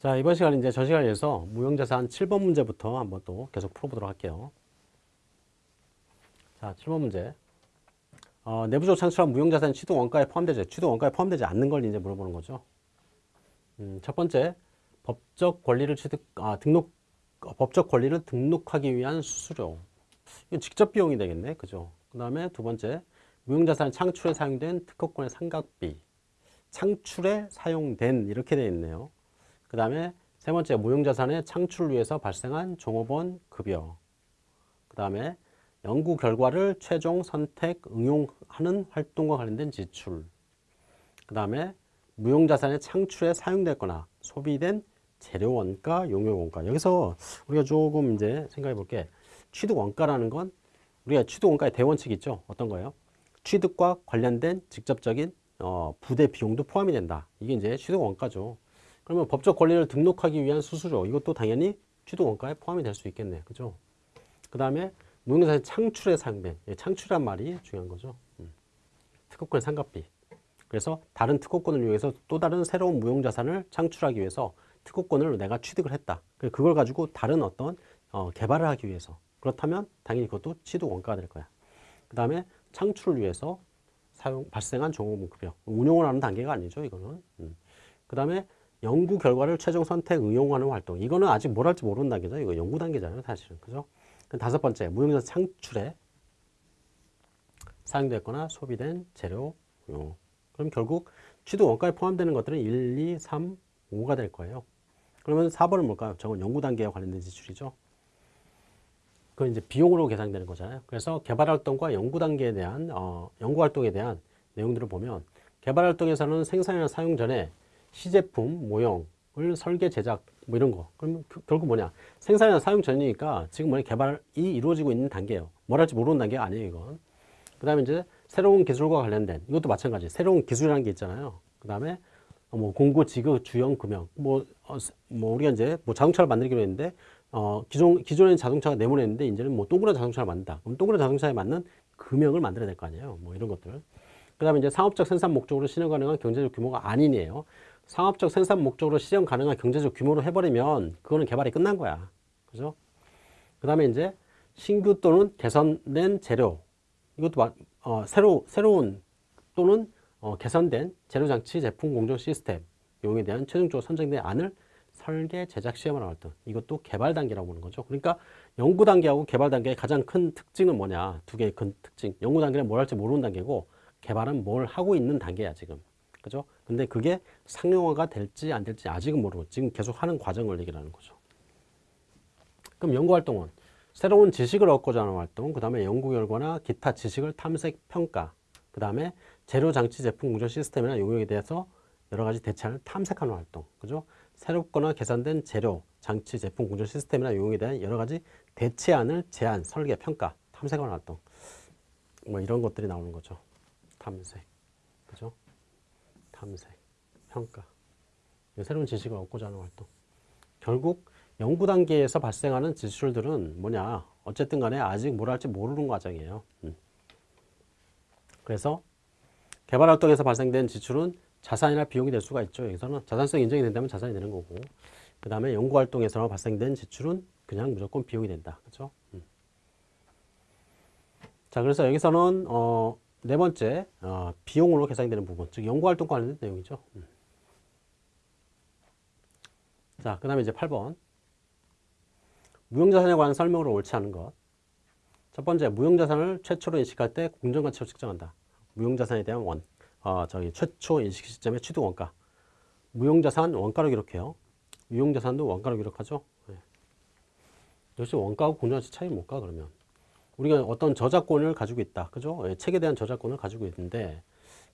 자, 이번 시간은 이제 저 시간에서 무형자산 7번 문제부터 한번 또 계속 풀어보도록 할게요. 자, 7번 문제. 어, 내부적으로 창출한 무형자산 취득 원가에 포함되지, 취득 원가에 포함되지 않는 걸 이제 물어보는 거죠. 음, 첫 번째, 법적 권리를 취득, 아, 등록, 어, 법적 권리를 등록하기 위한 수수료. 이건 직접 비용이 되겠네. 그죠? 그 다음에 두 번째, 무형자산 창출에 사용된 특허권의 상각비. 창출에 사용된, 이렇게 되어 있네요. 그 다음에 세 번째, 무형자산의 창출을 위해서 발생한 종업원 급여. 그 다음에 연구 결과를 최종 선택, 응용하는 활동과 관련된 지출. 그 다음에 무형자산의 창출에 사용됐거나 소비된 재료 원가, 용역 원가. 여기서 우리가 조금 이제 생각해 볼게. 취득 원가라는 건 우리가 취득 원가의 대원칙이 있죠. 어떤 거예요? 취득과 관련된 직접적인 어, 부대 비용도 포함이 된다. 이게 이제 취득 원가죠. 그러면 법적 권리를 등록하기 위한 수수료 이것도 당연히 취득 원가에 포함이 될 수 있겠네. 그죠? 그 다음에 무형자산 창출에 사용된 창출이란 말이 중요한 거죠. 음. 특허권 상각비. 그래서 다른 특허권을 이용해서 또 다른 새로운 무형자산을 창출하기 위해서 특허권을 내가 취득을 했다. 그걸 가지고 다른 어떤 어, 개발을 하기 위해서 그렇다면 당연히 그것도 취득 원가가 될 거야. 그 다음에 창출을 위해서 사용 발생한 종업원급여 운용을 하는 단계가 아니죠. 이거는. 음. 그 다음에 연구 결과를 최종 선택 응용하는 활동. 이거는 아직 뭘 할지 모르는 단계죠. 이거 연구 단계잖아요. 사실은. 그죠? 다섯 번째, 무형자산 창출에 사용됐거나 소비된 재료 용. 그럼 결국 취득 원가에 포함되는 것들은 1, 2, 3, 5가 될 거예요. 그러면 4번은 뭘까요? 저건 연구 단계와 관련된 지출이죠. 그건 이제 비용으로 계산되는 거잖아요. 그래서 개발 활동과 연구 단계에 대한 어, 연구 활동에 대한 내용들을 보면 개발 활동에서는 생산이나 사용 전에 시제품 모형을 설계 제작 뭐 이런 거. 그러면 그, 결국 뭐냐? 생산이나 사용 전이니까 지금 뭐냐? 개발이 이루어지고 있는 단계예요. 뭘 할지 모르는 단계가 아니에요 이건. 그 다음에 이제 새로운 기술과 관련된 이것도 마찬가지. 새로운 기술이라는 게 있잖아요. 그 다음에 뭐 공고 지급 주형 금형. 뭐, 어, 뭐 우리가 이제 뭐 자동차를 만들기로 했는데 어 기존 기존에 자동차가 내모냈는데 이제는 뭐 동그란 자동차를 만든다. 그럼 동그란 자동차에 맞는 금형을 만들어야 될 거 아니에요. 뭐 이런 것들. 그 다음에 이제 상업적 생산 목적으로 실현 가능한 경제적 규모가 아니네요 상업적 생산 목적으로 실현 가능한 경제적 규모로 해버리면 그거는 개발이 끝난 거야. 그죠? 그 다음에 이제 신규 또는 개선된 재료. 이것도 어, 새로, 새로운 또는 어, 개선된 재료장치 제품 공정 시스템 용에 대한 최종적으로 선정된 안을 설계, 제작, 시험하는 활동. 이것도 개발 단계라고 보는 거죠. 그러니까 연구 단계하고 개발 단계의 가장 큰 특징은 뭐냐? 두 개의 큰 특징. 연구 단계는 뭘 할지 모르는 단계고 개발은 뭘 하고 있는 단계야, 지금. 그죠? 근데 그게 상용화가 될지 안 될지 아직은 모르고 지금 계속 하는 과정을 얘기하는 거죠. 그럼 연구활동은 새로운 지식을 얻고자 하는 활동, 그 다음에 연구 결과나 기타 지식을 탐색, 평가, 그 다음에 재료, 장치, 제품, 공정 시스템이나 용역에 대해서 여러 가지 대체안을 탐색하는 활동, 그죠? 새롭거나 개선된 재료, 장치, 제품, 공정 시스템이나 용역에 대한 여러 가지 대체안을 제안, 설계, 평가, 탐색하는 활동, 뭐 이런 것들이 나오는 거죠. 탐색, 그죠? 탐색, 평가, 새로운 지식을 얻고자 하는 활동. 결국 연구 단계에서 발생하는 지출들은 뭐냐 어쨌든 간에 아직 뭘 할지 모르는 과정이에요. 음. 그래서 개발 활동에서 발생된 지출은 자산이나 비용이 될 수가 있죠. 여기서는 자산성 인정이 된다면 자산이 되는 거고 그 다음에 연구 활동에서 발생된 지출은 그냥 무조건 비용이 된다. 그렇죠? 음. 자 그래서 여기서는 어, 네 번째, 어, 비용으로 계산되는 부분, 즉 연구활동과 관련된 내용이죠. 음. 자, 그 다음에 이제 8번. 무형자산에 관한 설명으 옳지 않은 것. 첫 번째, 무형자산을 최초로 인식할 때 공정가치로 측정한다. 무형자산에 대한 원, 어, 저기 최초 인식 시점의 취득 원가. 무형자산 원가로 기록해요. 유형자산도 원가로 기록하죠. 네. 역시 원가하고 공정가치 차이 뭘까, 그러면? 우리가 어떤 저작권을 가지고 있다. 그죠? 예, 책에 대한 저작권을 가지고 있는데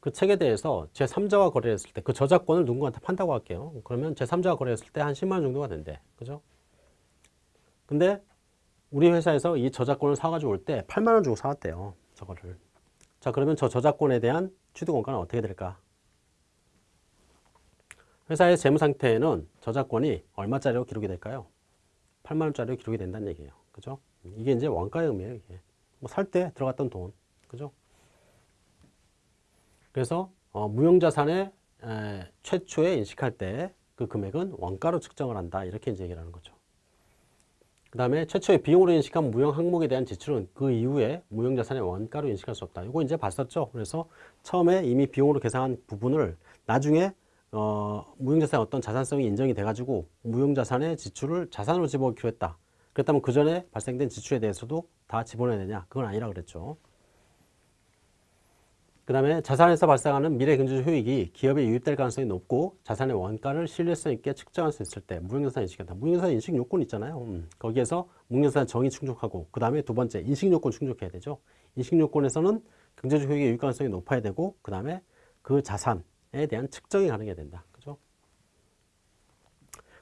그 책에 대해서 제3자와 거래했을 때 그 저작권을 누군가한테 판다고 할게요. 그러면 제3자와 거래했을 때 한 10만 원 정도가 된대. 그죠? 근데 우리 회사에서 이 저작권을 사가지고 올 때 8만 원 주고 사왔대요. 저거를. 자, 그러면 저 저작권에 대한 취득 원가는 어떻게 될까? 회사의 재무 상태에는 저작권이 얼마짜리로 기록이 될까요? 8만 원짜리로 기록이 된다는 얘기예요. 그죠? 이게 이제 의미예요. 이게. 뭐 살 때 들어갔던 돈. 그죠? 그래서 어, 무형자산의 에, 최초에 인식할 때 그 금액은 원가로 측정을 한다. 이렇게 이제 얘기를 하는 거죠. 그 다음에 최초의 비용으로 인식한 무형 항목에 대한 지출은 그 이후에 무형자산의 원가로 인식할 수 없다. 이거 이제 봤었죠. 그래서 처음에 이미 비용으로 계산한 부분을 나중에 어, 무형자산의 어떤 자산성이 인정이 돼가지고 무형자산의 지출을 자산으로 집어넣기로 했다. 그렇다면 그 전에 발생된 지출에 대해서도 다 집어넣어야 되냐? 그건 아니라 그랬죠. 그 다음에 자산에서 발생하는 미래 경제적 효익이 기업에 유입될 가능성이 높고 자산의 원가를 신뢰성 있게 측정할 수 있을 때 무형자산 인식한다. 무형자산 인식 요건 있잖아요. 음, 거기에서 무형자산 정의 충족하고 그 다음에 두 번째 인식 요건 충족해야 되죠. 인식 요건에서는 경제적 효익의 유입 가능성이 높아야 되고 그 다음에 그 자산에 대한 측정이 가능해야 된다.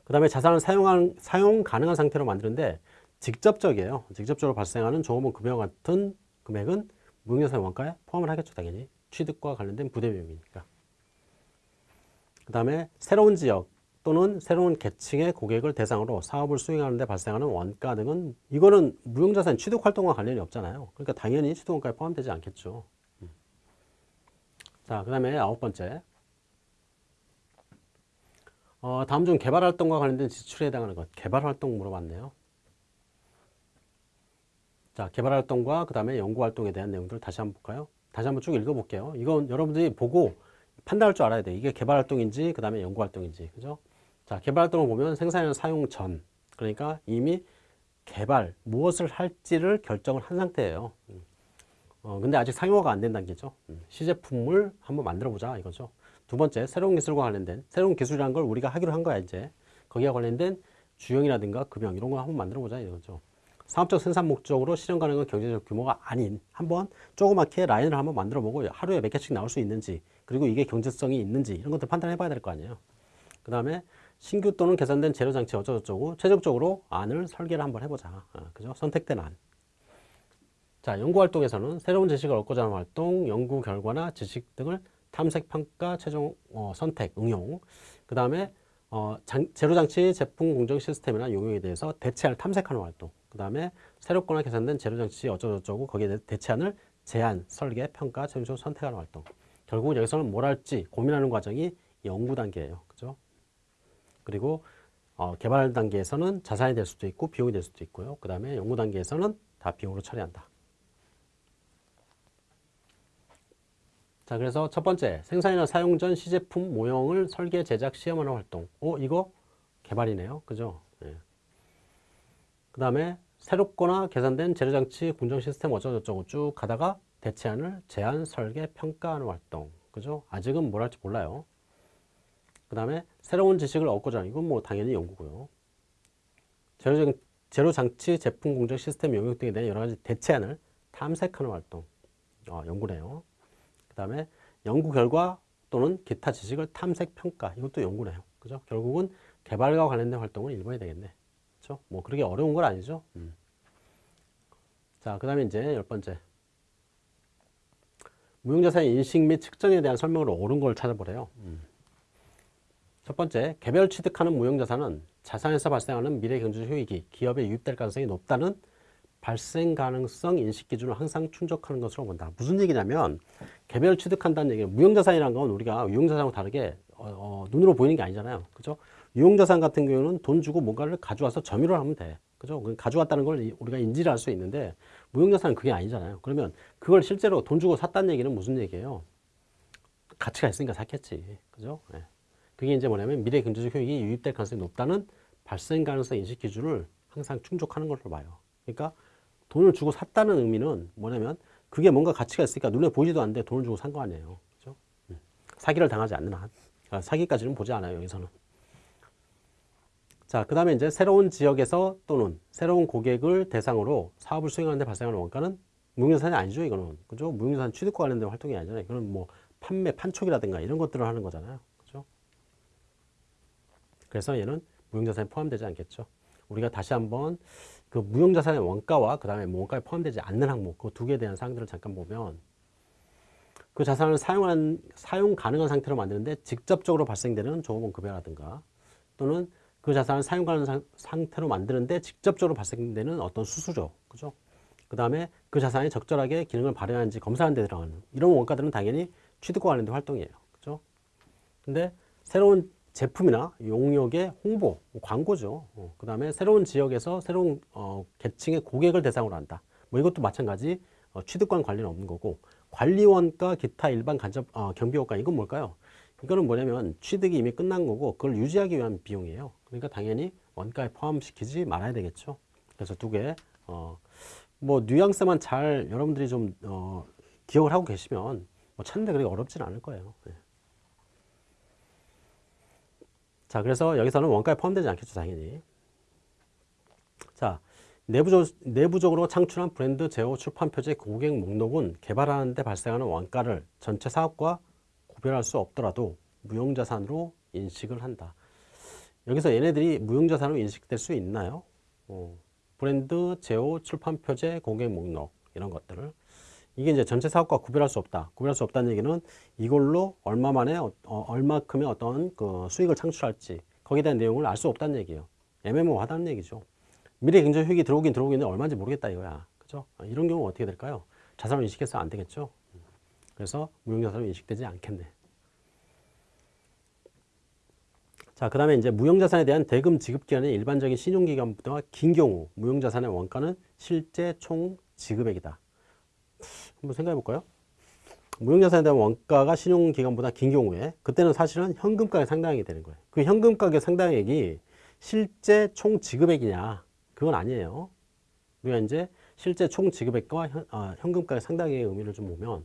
그 다음에 자산을 사용한, 사용 가능한 상태로 만드는데 직접적이에요. 직접적으로 발생하는 종업원 급여와 같은 금액은 무형자산 원가에 포함을 하겠죠. 당연히. 취득과 관련된 부대 비용이니까. 그 다음에 새로운 지역 또는 새로운 계층의 고객을 대상으로 사업을 수행하는 데 발생하는 원가 등은 이거는 무형자산 취득 활동과 관련이 없잖아요. 그러니까 당연히 취득 원가에 포함되지 않겠죠. 음. 자, 그 다음에 아홉 번째. 어, 다음 중 개발 활동과 관련된 지출에 해당하는 것. 개발 활동 물어봤네요. 자, 개발 활동과 그 다음에 연구 활동에 대한 내용들을 다시 한번 볼까요? 다시 한번 쭉 읽어볼게요. 이건 여러분들이 보고 판단할 줄 알아야 돼. 이게 개발 활동인지 그 다음에 연구 활동인지. 그죠? 자, 개발 활동을 보면 생산이나 사용 전. 그러니까 이미 개발, 무엇을 할지를 결정을 한 상태예요. 음. 어, 근데 아직 상용화가 안 된다는 게죠. 음, 시제품을 한번 만들어 보자 이거죠. 두 번째, 새로운 기술과 관련된, 새로운 기술이라는 걸 우리가 하기로 한 거야, 이제. 거기와 관련된 주형이라든가 급형, 이런 거 한번 만들어 보자 이거죠. 사업적 생산 목적으로 실현 가능한 경제적 규모가 아닌 한번 조그맣게 라인을 한번 만들어 보고 하루에 몇 개씩 나올 수 있는지 그리고 이게 경제성이 있는지 이런 것들 판단해 봐야 될 거 아니에요. 그 다음에 신규 또는 개선된 재료 장치 어쩌고저쩌고 최종적으로 안을 설계를 한번 해보자. 어, 그죠? 선택된 안. 자, 연구 활동에서는 새로운 지식을 얻고자 하는 활동, 연구 결과나 지식 등을 탐색, 평가, 최종 어, 선택, 응용. 그 다음에 어, 장, 제로장치 제품 공정 시스템이나 용역에 대해서 대체안을 탐색하는 활동. 그 다음에 새롭거나 개선된 제로장치 어쩌고저쩌고 거기에 대체안을 제안, 설계, 평가, 최종적으로 선택하는 활동. 결국은 여기서는 뭘 할지 고민하는 과정이 연구 단계예요. 그죠? 그리고 어, 개발 단계에서는 자산이 될 수도 있고 비용이 될 수도 있고요. 그 다음에 연구 단계에서는 다 비용으로 처리한다. 자, 그래서 첫 번째, 생산이나 사용 전 시제품 모형을 설계, 제작, 시험하는 활동. 오, 이거 개발이네요. 그죠? 예. 그 다음에 새롭거나 개선된 재료장치, 공정 시스템 어쩌고저쩌고 쭉 가다가 대체안을 제안, 설계, 평가하는 활동. 그죠? 아직은 뭘 할지 몰라요. 그 다음에 새로운 지식을 얻고자 하는, 이건 뭐 당연히 연구고요. 재료, 재료장치, 제품 공정 시스템 영역 등에 대한 여러 가지 대체안을 탐색하는 활동. 어, 연구네요. 그 다음에 연구 결과 또는 기타 지식을 탐색 평가 이것도 연구네요. 그죠? 결국은 개발과 관련된 활동을 일본이 되겠네. 그렇죠? 뭐 그렇게 어려운 건 아니죠. 음. 자, 그 다음에 이제 열 번째. 무형자산의 인식 및 측정에 대한 설명으로 옳은 걸 찾아보래요. 음. 첫 번째, 개별 취득하는 무형자산은 자산에서 발생하는 미래 경제적 효익이 기업에 유입될 가능성이 높다는 발생 가능성 인식 기준을 항상 충족하는 것으로 본다. 무슨 얘기냐면 개별 취득한다는 얘기는 무형자산이라는 건 우리가 유형자산하고 다르게 어, 어, 눈으로 보이는 게 아니잖아요. 그죠? 유형자산 같은 경우는 돈 주고 뭔가를 가져와서 점유를 하면 돼. 그죠? 가져왔다는 걸 우리가 인지를 할 수 있는데 무형자산은 그게 아니잖아요. 그러면 그걸 실제로 돈 주고 샀다는 얘기는 무슨 얘기예요? 가치가 있으니까 샀겠지. 그죠? 네. 그게 이제 뭐냐면 미래 경제적 효익이 유입될 가능성이 높다는 발생 가능성 인식 기준을 항상 충족하는 걸로 봐요. 그러니까 돈을 주고 샀다는 의미는 뭐냐면 그게 뭔가 가치가 있으니까 눈에 보이지도 않는데 돈을 주고 산 거 아니에요. 그죠? 음. 사기를 당하지 않는 한. 그러니까 사기까지는 보지 않아요, 여기서는. 자, 그 다음에 이제 새로운 지역에서 또는 새로운 고객을 대상으로 사업을 수행하는데 발생하는 원가는 무형자산이 아니죠, 이거는. 그죠? 무형자산 취득과 관련된 활동이 아니잖아요. 이거는 뭐 판매, 판촉이라든가 이런 것들을 하는 거잖아요. 그죠? 그래서 얘는 무형자산에 포함되지 않겠죠. 우리가 다시 한번 그 무형자산의 원가와 그 다음에 원가에 포함되지 않는 항목 그 두 개에 대한 사항들을 잠깐 보면 그 자산을 사용한 사용 가능한 상태로 만드는데 직접적으로 발생되는 종업원 급여라든가 또는 그 자산을 사용 가능한 상태로 만드는데 직접적으로 발생되는 어떤 수수료 그죠? 그 다음에 그 자산이 적절하게 기능을 발휘하는지 검사하는 데 들어가는 이런 원가들은 당연히 취득과 관련된 활동이에요 그죠? 근데 새로운 제품이나 용역의 홍보, 광고죠. 어, 그 다음에 새로운 지역에서 새로운 어, 계층의 고객을 대상으로 한다. 뭐 이것도 마찬가지 어, 취득권 관리는 없는 거고 관리원가 기타 일반 간접 어, 경비효과 이건 뭘까요? 이거는 뭐냐면 취득이 이미 끝난 거고 그걸 유지하기 위한 비용이에요. 그러니까 당연히 원가에 포함시키지 말아야 되겠죠. 그래서 두 개, 어, 뭐 뉘앙스만 잘 여러분들이 좀 어, 기억을 하고 계시면 뭐 찾는 데 그렇게 어렵진 않을 거예요. 네. 자, 그래서 여기서는 원가에 포함되지 않겠죠, 당연히. 자, 내부적, 내부적으로 창출한 브랜드 제호 출판 표제 고객 목록은 개발하는 데 발생하는 원가를 전체 사업과 구별할 수 없더라도 무형자산으로 인식을 한다. 여기서 얘네들이 무형자산으로 인식될 수 있나요? 어, 브랜드, 제호, 출판 표제, 고객 목록 이런 것들을 이게 이제 전체 사업과 구별할 수 없다. 구별할 수 없다는 얘기는 이걸로 얼마만에 어, 어, 얼마큼의 어떤 그 수익을 창출할지 거기에 대한 내용을 알 수 없다는 얘기예요. 애매모호하다는 얘기죠. 미래 경제 효익이 들어오긴 들어오겠는데 얼마인지 모르겠다 이거야. 그죠? 아, 이런 경우 어떻게 될까요? 자산으로 인식해서 안 되겠죠. 그래서 무형자산으로 인식되지 않겠네. 자, 그 다음에 이제 무형자산에 대한 대금 지급 기간은 일반적인 신용기간보다 긴 경우 무형자산의 원가는 실제 총 지급액이다. 한번 생각해 볼까요? 무형자산에 대한 원가가 신용기간보다 긴 경우에 그때는 사실은 현금가에 상당하게 되는 거예요. 그 현금가의 상당액이 실제 총 지급액이냐? 그건 아니에요. 우리가 이제 실제 총 지급액과 현, 아, 현금가의 상당액의 의미를 좀 보면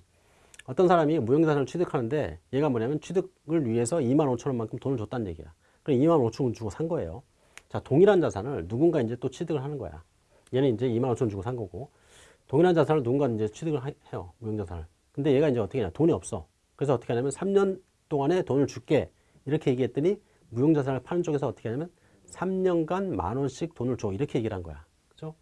어떤 사람이 무형자산을 취득하는데 얘가 뭐냐면 취득을 위해서 2만 5천 원만큼 돈을 줬다는 얘기야. 그럼 2만 5천 원 주고 산 거예요. 자, 동일한 자산을 누군가 이제 또 취득을 하는 거야. 얘는 이제 2만 5천 원 주고 산 거고 동일한 자산을 누군가 이제 취득을 하, 해요. 무형자산을. 근데 얘가 이제 어떻게 하냐. 돈이 없어. 그래서 어떻게 하냐면 3년 동안에 돈을 줄게. 이렇게 얘기했더니 무형자산을 파는 쪽에서 어떻게 하냐면 3년간 만 원씩 돈을 줘. 이렇게 얘기를 한 거야. 그죠?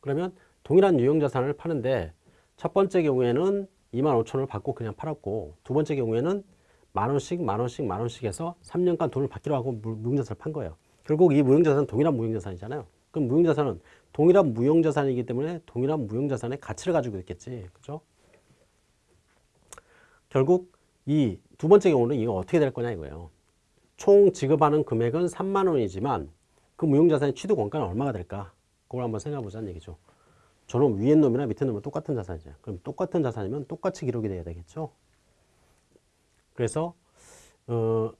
그러면 동일한 유형자산을 파는데 첫 번째 경우에는 2만 5천 원을 받고 그냥 팔았고 두 번째 경우에는 만 원씩 만 원씩 만 원씩 해서 3년간 돈을 받기로 하고 무형자산을 판 거예요. 결국 이 무형자산은 동일한 무형자산이잖아요. 그럼 무형자산은 동일한 무형자산이기 때문에 동일한 무형자산의 가치를 가지고 있겠지. 그죠? 결국 이 두 번째 경우는 이거 어떻게 될 거냐 이거예요. 총 지급하는 금액은 3만 원이지만 그 무형자산의 취득 원가는 얼마가 될까? 그걸 한번 생각해 보자는 얘기죠. 저는 위에 놈이나 밑에 놈은 똑같은 자산이죠. 그럼 똑같은 자산이면 똑같이 기록이 돼야 되겠죠. 그래서 어,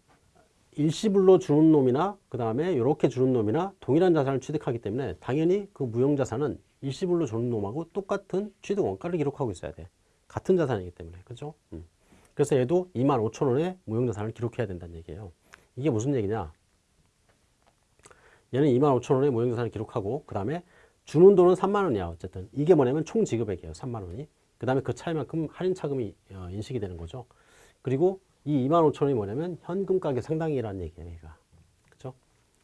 일시불로 주는 놈이나 그 다음에 이렇게 주는 놈이나 동일한 자산을 취득하기 때문에 당연히 그 무형자산은 일시불로 주는 놈하고 똑같은 취득 원가를 기록하고 있어야 돼. 같은 자산이기 때문에 그죠? 음. 그래서 얘도 2만 5천 원의 무형자산을 기록해야 된다는 얘기예요. 이게 무슨 얘기냐? 얘는 2만 5천 원의 무형자산을 기록하고 그 다음에 주는 돈은 3만 원이야 어쨌든 이게 뭐냐면 총 지급액이에요 3만 원이 그 다음에 그 차이만큼 할인 차금이 어, 인식이 되는 거죠 그리고 이 2만 5천 원이 뭐냐면 현금 가격 상당액이라는 얘기예요 얘가. 그죠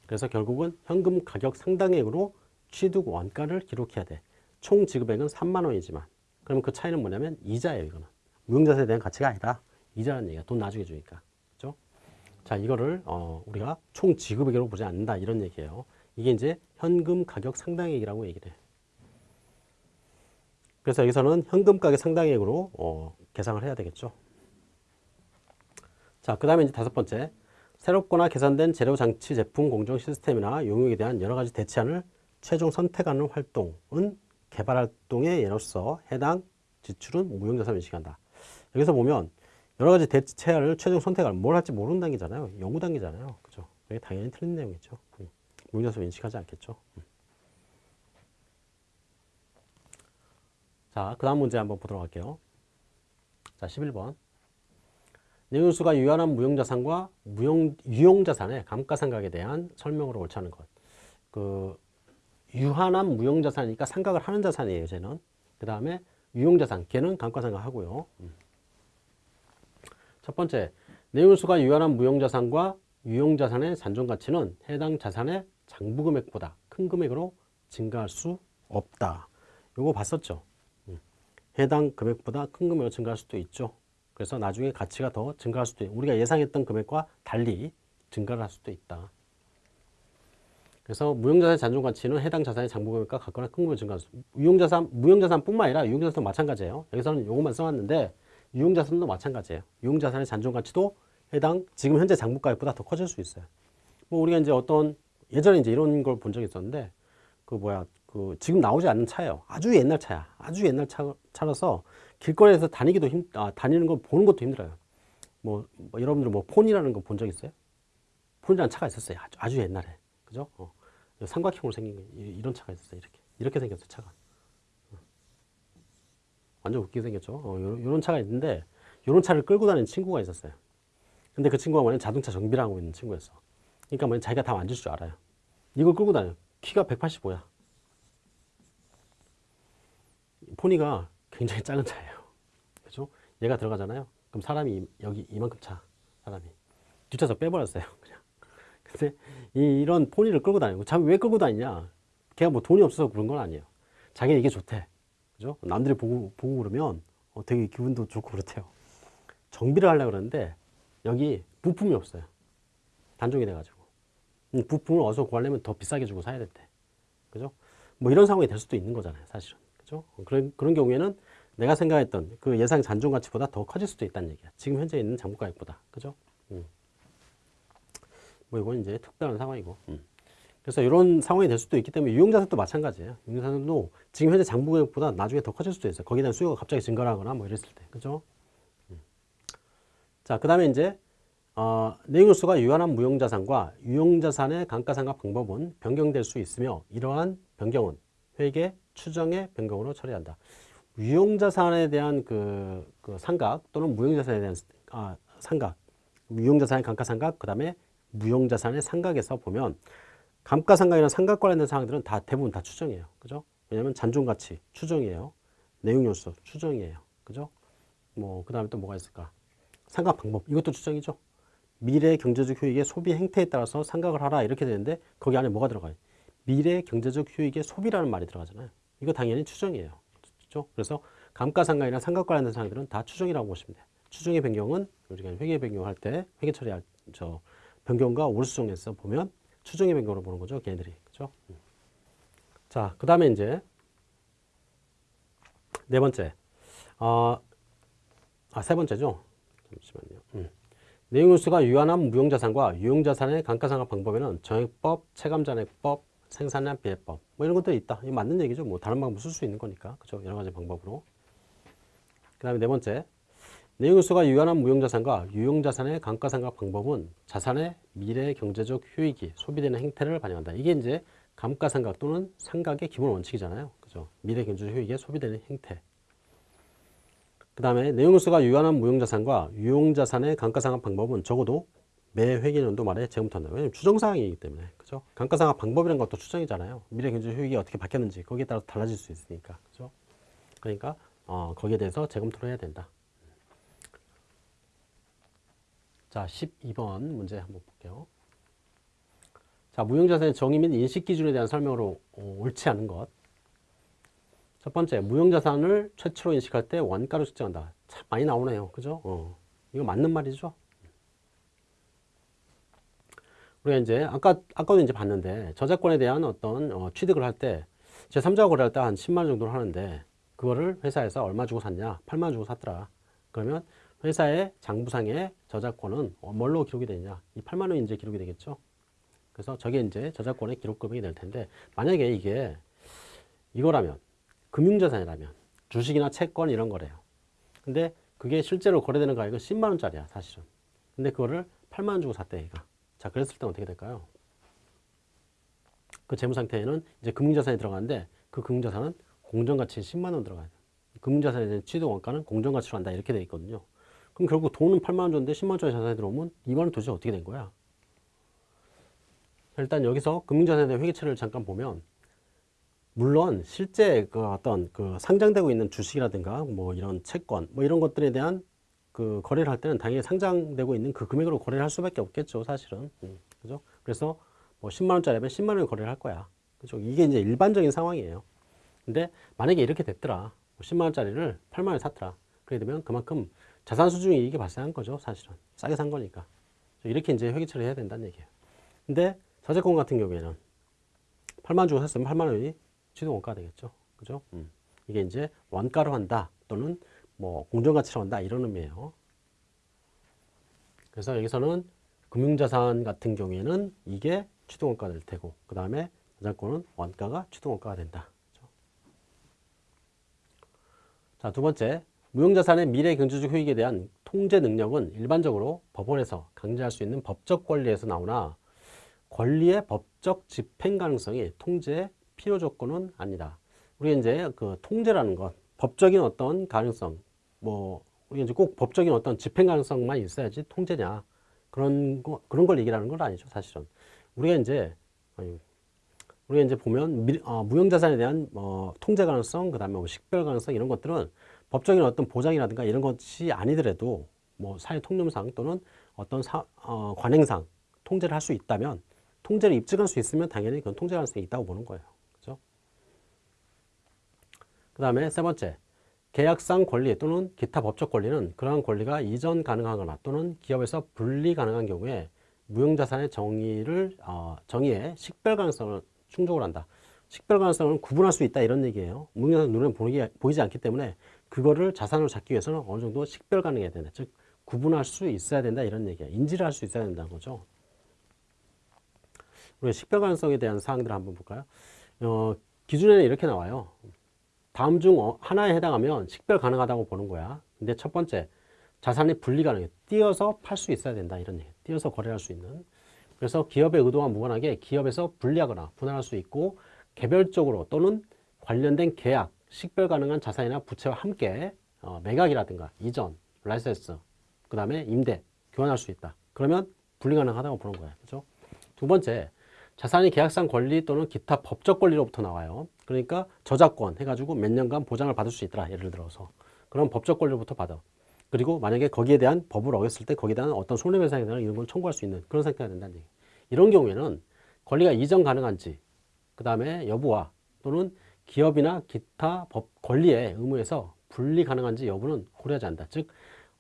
그래서 결국은 현금 가격 상당액으로 취득 원가를 기록해야 돼 총 지급액은 3만 원이지만. 그러면 그 차이는 뭐냐면 이자예요 이거는. 무형자산에 대한 가치가 아니라 이자라는 얘기야. 돈 나중에 주니까. 그죠 자 이거를 어, 우리가 총 지급액으로 보지 않는다. 이런 얘기예요. 이게 이제 현금 가격 상당액이라고 얘기를 해. 그래서 여기서는 현금 가격 상당액으로 어, 계상을 해야 되겠죠. 자, 그 다음에 이제 다섯 번째. 새롭거나 개선된 재료 장치 제품 공정 시스템이나 용역에 대한 여러 가지 대치안을 최종 선택하는 활동은 개발 활동의 예로서 해당 지출은 무형자산 인식한다. 여기서 보면 여러 가지 대체안을 최종 선택할 뭘 할지 모르는 단계잖아요. 연구 단계잖아요. 그죠? 이게 당연히 틀린 내용이죠. 음. 무형자산 인식하지 않겠죠. 음. 자, 그 다음 문제 한번 보도록 할게요. 자, 11번. 내용수가 유한한 무형자산과 무형, 유형자산의 감가상각에 대한 설명으로 옳지 않은 것. 그, 유한한 무형자산이니까 상각을 하는 자산이에요, 쟤는. 그 다음에 유형자산, 걔는 감가상각하고요. 음. 첫 번째, 내용수가 유한한 무형자산과 유형자산의 잔존가치는 해당 자산의 장부금액보다 큰 금액으로 증가할 수 없다. 이거 봤었죠. 음. 해당 금액보다 큰 금액으로 증가할 수도 있죠. 그래서 나중에 가치가 더 증가할 수도 있고 우리가 예상했던 금액과 달리 증가를 할 수도 있다. 그래서 무형자산의 잔존 가치는 해당 자산의 장부 금액과 같거나 큰 금액으로 증가할 수 유형자산, 무형자산뿐만 아니라 유형자산도 마찬가지예요. 여기서는 이것만 써왔는데 유형자산도 마찬가지예요. 유형자산의 잔존 가치도 해당 지금 현재 장부가액보다 더 커질 수 있어요. 뭐 우리가 이제 어떤 예전에 이제 이런 걸 본 적이 있었는데 그 뭐야 그 지금 나오지 않는 차예요. 아주 옛날 차야. 아주 옛날 차, 차라서 길거리에서 다니기도 힘, 아, 다니는 거 보는 것도 힘들어요. 뭐, 뭐 여러분들 뭐 폰이라는 거 본 적 있어요? 폰이라는 차가 있었어요. 아주, 아주 옛날에. 그죠? 어. 삼각형으로 생긴 이런 차가 있었어요. 이렇게. 이렇게 생겼어요, 차가. 어. 완전 웃기게 생겼죠? 어, 요런, 차가 있는데, 요런 차를 끌고 다니는 친구가 있었어요. 근데 그 친구가 뭐냐 자동차 정비를 하고 있는 친구였어. 그러니까 뭐냐 자기가 다 만질 줄 알아요. 이걸 끌고 다녀. 키가 185야. 포니가 굉장히 작은 차예요. 그죠? 얘가 들어가잖아요. 그럼 사람이 이- 여기 이만큼 차. 사람이. 뒷좌석 빼버렸어요. 그냥. 근데 이, 이런 포니를 끌고 다니고 자기 왜 끌고 다니냐? 걔가 뭐 돈이 없어서 그런 건 아니에요. 자기가 이게 좋대. 그죠? 남들이 보고, 보고 그러면 어, 되게 기분도 좋고 그렇대요. 정비를 하려고 그러는데 여기 부품이 없어요. 단종이 돼가지고. 이 부품을 어디서 구하려면 더 비싸게 주고 사야 된대. 그죠? 뭐 이런 상황이 될 수도 있는 거잖아요, 사실은. 그죠? 그런, 그런 경우에는 내가 생각했던 그 예상 잔존 가치보다 더 커질 수도 있다는 얘기야. 지금 현재 있는 장부 가액보다. 그죠? 음. 뭐 이건 이제 특별한 상황이고. 음. 그래서 이런 상황이 될 수도 있기 때문에 유용자산도 마찬가지예요. 유용자산도 지금 현재 장부 가액보다 나중에 더 커질 수도 있어요. 거기에 대한 수요가 갑자기 증가하거나 뭐 이랬을 때. 그죠? 음. 자, 그 다음에 이제 어, 내용 요소가 유한한 무형자산과 유형자산의 감가상각 방법은 변경될 수 있으며 이러한 변경은 회계 추정의 변경으로 처리한다. 유형자산에 대한 그, 그 상각 또는 무형자산에 대한 아, 상각, 유형자산의 감가 상각, 그 다음에 무형자산의 상각에서 보면 감가 상각이나 상각 관련된 사항들은 다 대부분 다 추정이에요. 그죠? 왜냐하면 잔존 가치 추정이에요. 내용요소 추정이에요. 그죠? 뭐, 그 다음에 또 뭐가 있을까? 상각 방법, 이것도 추정이죠. 미래 경제적 효익의 소비 행태에 따라서 상각을 하라 이렇게 되는데 거기 안에 뭐가 들어가요? 미래 경제적 효익의 소비라는 말이 들어가잖아요. 이거 당연히 추정이에요. 그렇죠? 그래서 감가상각이나 상각 관련된 사항들은 다 추정이라고 보시면 돼요. 추정의 변경은 우리가 회계 변경할 때 회계 처리할 저 변경과 올수정에서 보면 추정의 변경으로 보는 거죠. 걔네들이. 그렇죠? 음. 자, 그다음에 이제 네 번째. 어, 아, 세 번째죠. 잠시만요. 음. 내용요소가 유한한 무형자산과 유형자산의 감가상각 방법에는 정액법, 체감잔액법, 생산량 비례법 뭐 이런 것들이 있다. 이거 맞는 얘기죠. 뭐 다른 방법 쓸 수 있는 거니까. 그죠? 여러 가지 방법으로. 그 다음에 네 번째. 내용요소가 유한한 무형자산과 유형자산의 감가상각 방법은 자산의 미래 경제적 효익이 소비되는 행태를 반영한다. 이게 이제 감가상각 또는 상각의 기본 원칙이잖아요. 그죠? 미래 경제적 효익에 소비되는 행태. 그 다음에 내용요소가 유한한 무형자산과 유형자산의 감가상각 방법은 적어도 매 회계연도 말에 재검토 한다. 왜냐면 추정사항이기 때문에. 그죠? 감가상각 방법이라는 것도 추정이잖아요. 미래 경제 효익이 어떻게 바뀌었는지 거기에 따라 달라질 수 있으니까. 그죠? 그러니까 어, 거기에 대해서 재검토를 해야 된다. 자, 12번 문제 한번 볼게요. 자, 무형자산의 정의 및 인식 기준에 대한 설명으로 어, 옳지 않은 것. 첫 번째, 무형자산을 최초로 인식할 때 원가로 측정한다. 참 많이 나오네요. 그죠? 어. 이거 맞는 말이죠? 우리가 이제 아까 아까도 이제 봤는데 저작권에 대한 어떤 어, 취득을 할 때 제3자 거래할 때 한 10만 원 정도를 하는데 그거를 회사에서 얼마 주고 샀냐? 8만 원 주고 샀더라. 그러면 회사의 장부상의 저작권은 어, 뭘로 기록이 되냐? 이 8만 원이 이제 기록이 되겠죠. 그래서 저게 이제 저작권의 기록 금액이 될 텐데 만약에 이게 이거라면 금융자산이라면 주식이나 채권 이런 거래요. 근데 그게 실제로 거래되는 가격은 10만 원짜리야 사실은. 근데 그거를 8만 원 주고 샀대 얘가. 자 그랬을 때 어떻게 될까요? 그 재무 상태에는 이제 금융자산이 들어가는데 그 금융자산은 공정가치 10만 원. 금융자산에 대한 취득 원가는 공정가치로 한다 이렇게 돼 있거든요. 그럼 결국 돈은 8만 원 줬는데 10만 원짜리 자산이 들어오면 2만 원 도대체 어떻게 된 거야? 일단 여기서 금융자산에 대한 회계처리를 잠깐 보면 물론 실제 그 어떤 그 상장되고 있는 주식이라든가 뭐 이런 채권 뭐 이런 것들에 대한 그 거래를 할 때는 당연히 상장되고 있는 그 금액으로 거래를 할 수밖에 없겠죠 사실은. 음, 그죠? 그래서 뭐 10만 원짜리면 10만 원에 거래를 할 거야. 그죠? 이게 이제 일반적인 상황이에요. 근데 만약에 이렇게 됐더라. 10만 원짜리를 8만 원에 샀더라. 그래 되면 그만큼 자산 수중에 이익이 발생한 거죠 사실은. 싸게 산 거니까. 이렇게 이제 회계 처리 해야 된다는 얘기예요. 근데 저작권 같은 경우에는 8만 주고 샀으면 8만 원이 취득 원가가 되겠죠. 그죠? 음. 이게 이제 원가로 한다 또는 뭐 공정가치로 한다 이런 의미예요. 그래서 여기서는 금융자산 같은 경우에는 이게 취득원가가 될 테고 그 다음에 저작권은 원가가 취득원가가 된다. 그렇죠? 자, 두 번째, 무형자산의 미래 경제적 효익에 대한 통제 능력은 일반적으로 법원에서 강제할 수 있는 법적 권리에서 나오나 권리의 법적 집행 가능성이 통제의 필요 조건은 아니다. 우리가 이제 그 통제라는 것, 법적인 어떤 가능성, 뭐 우리가 이제 꼭 법적인 어떤 집행 가능성만 있어야지 통제냐 그런 거 그런 걸 얘기하는 건 아니죠, 사실은. 우리가 이제 아니, 우리가 이제 보면 미, 어, 무형자산에 대한 어, 통제 가능성, 그 다음에 뭐 식별 가능성 이런 것들은 법적인 어떤 보장이라든가 이런 것이 아니더라도 뭐 사회 통념상 또는 어떤 사, 어, 관행상 통제를 할 수 있다면 통제를 입증할 수 있으면 당연히 그건 통제 가능성이 있다고 보는 거예요. 그 다음에 세 번째, 계약상 권리 또는 기타 법적 권리는 그러한 권리가 이전 가능하거나 또는 기업에서 분리 가능한 경우에 무형자산의 정의를 어, 정의에 식별 가능성을 충족을 한다. 식별 가능성은 구분할 수 있다 이런 얘기예요. 무형자산 눈에 보이기, 보이지 않기 때문에 그거를 자산으로 잡기 위해서는 어느 정도 식별 가능해야 된다. 즉 구분할 수 있어야 된다 이런 얘기야. 인지를 할 수 있어야 된다는 거죠. 우리 식별 가능성에 대한 사항들을 한번 볼까요? 어, 기준에는 이렇게 나와요. 다음 중 어, 하나에 해당하면 식별 가능하다고 보는 거야. 근데 첫 번째, 자산이 분리 가능해. 띄어서 팔 수 있어야 된다. 이런 얘기. 띄어서 거래할 수 있는. 그래서 기업의 의도와 무관하게 기업에서 분리하거나 분할할 수 있고 개별적으로 또는 관련된 계약, 식별 가능한 자산이나 부채와 함께 어, 매각이라든가 이전, 라이센스, 그 다음에 임대, 교환할 수 있다. 그러면 분리 가능하다고 보는 거야. 그죠? 두 번째, 자산이 계약상 권리 또는 기타 법적 권리로부터 나와요. 그러니까 저작권 해가지고 몇 년간 보장을 받을 수 있더라. 예를 들어서. 그럼 법적 권리로부터 받아. 그리고 만약에 거기에 대한 법을 어겼을 때 거기에 대한 어떤 손해배상이나 이런 걸 청구할 수 있는 그런 상태가 된다는 얘기. 이런 경우에는 권리가 이전 가능한지, 그 다음에 여부와 또는 기업이나 기타 법 권리의 의무에서 분리 가능한지 여부는 고려하지 않는다. 즉,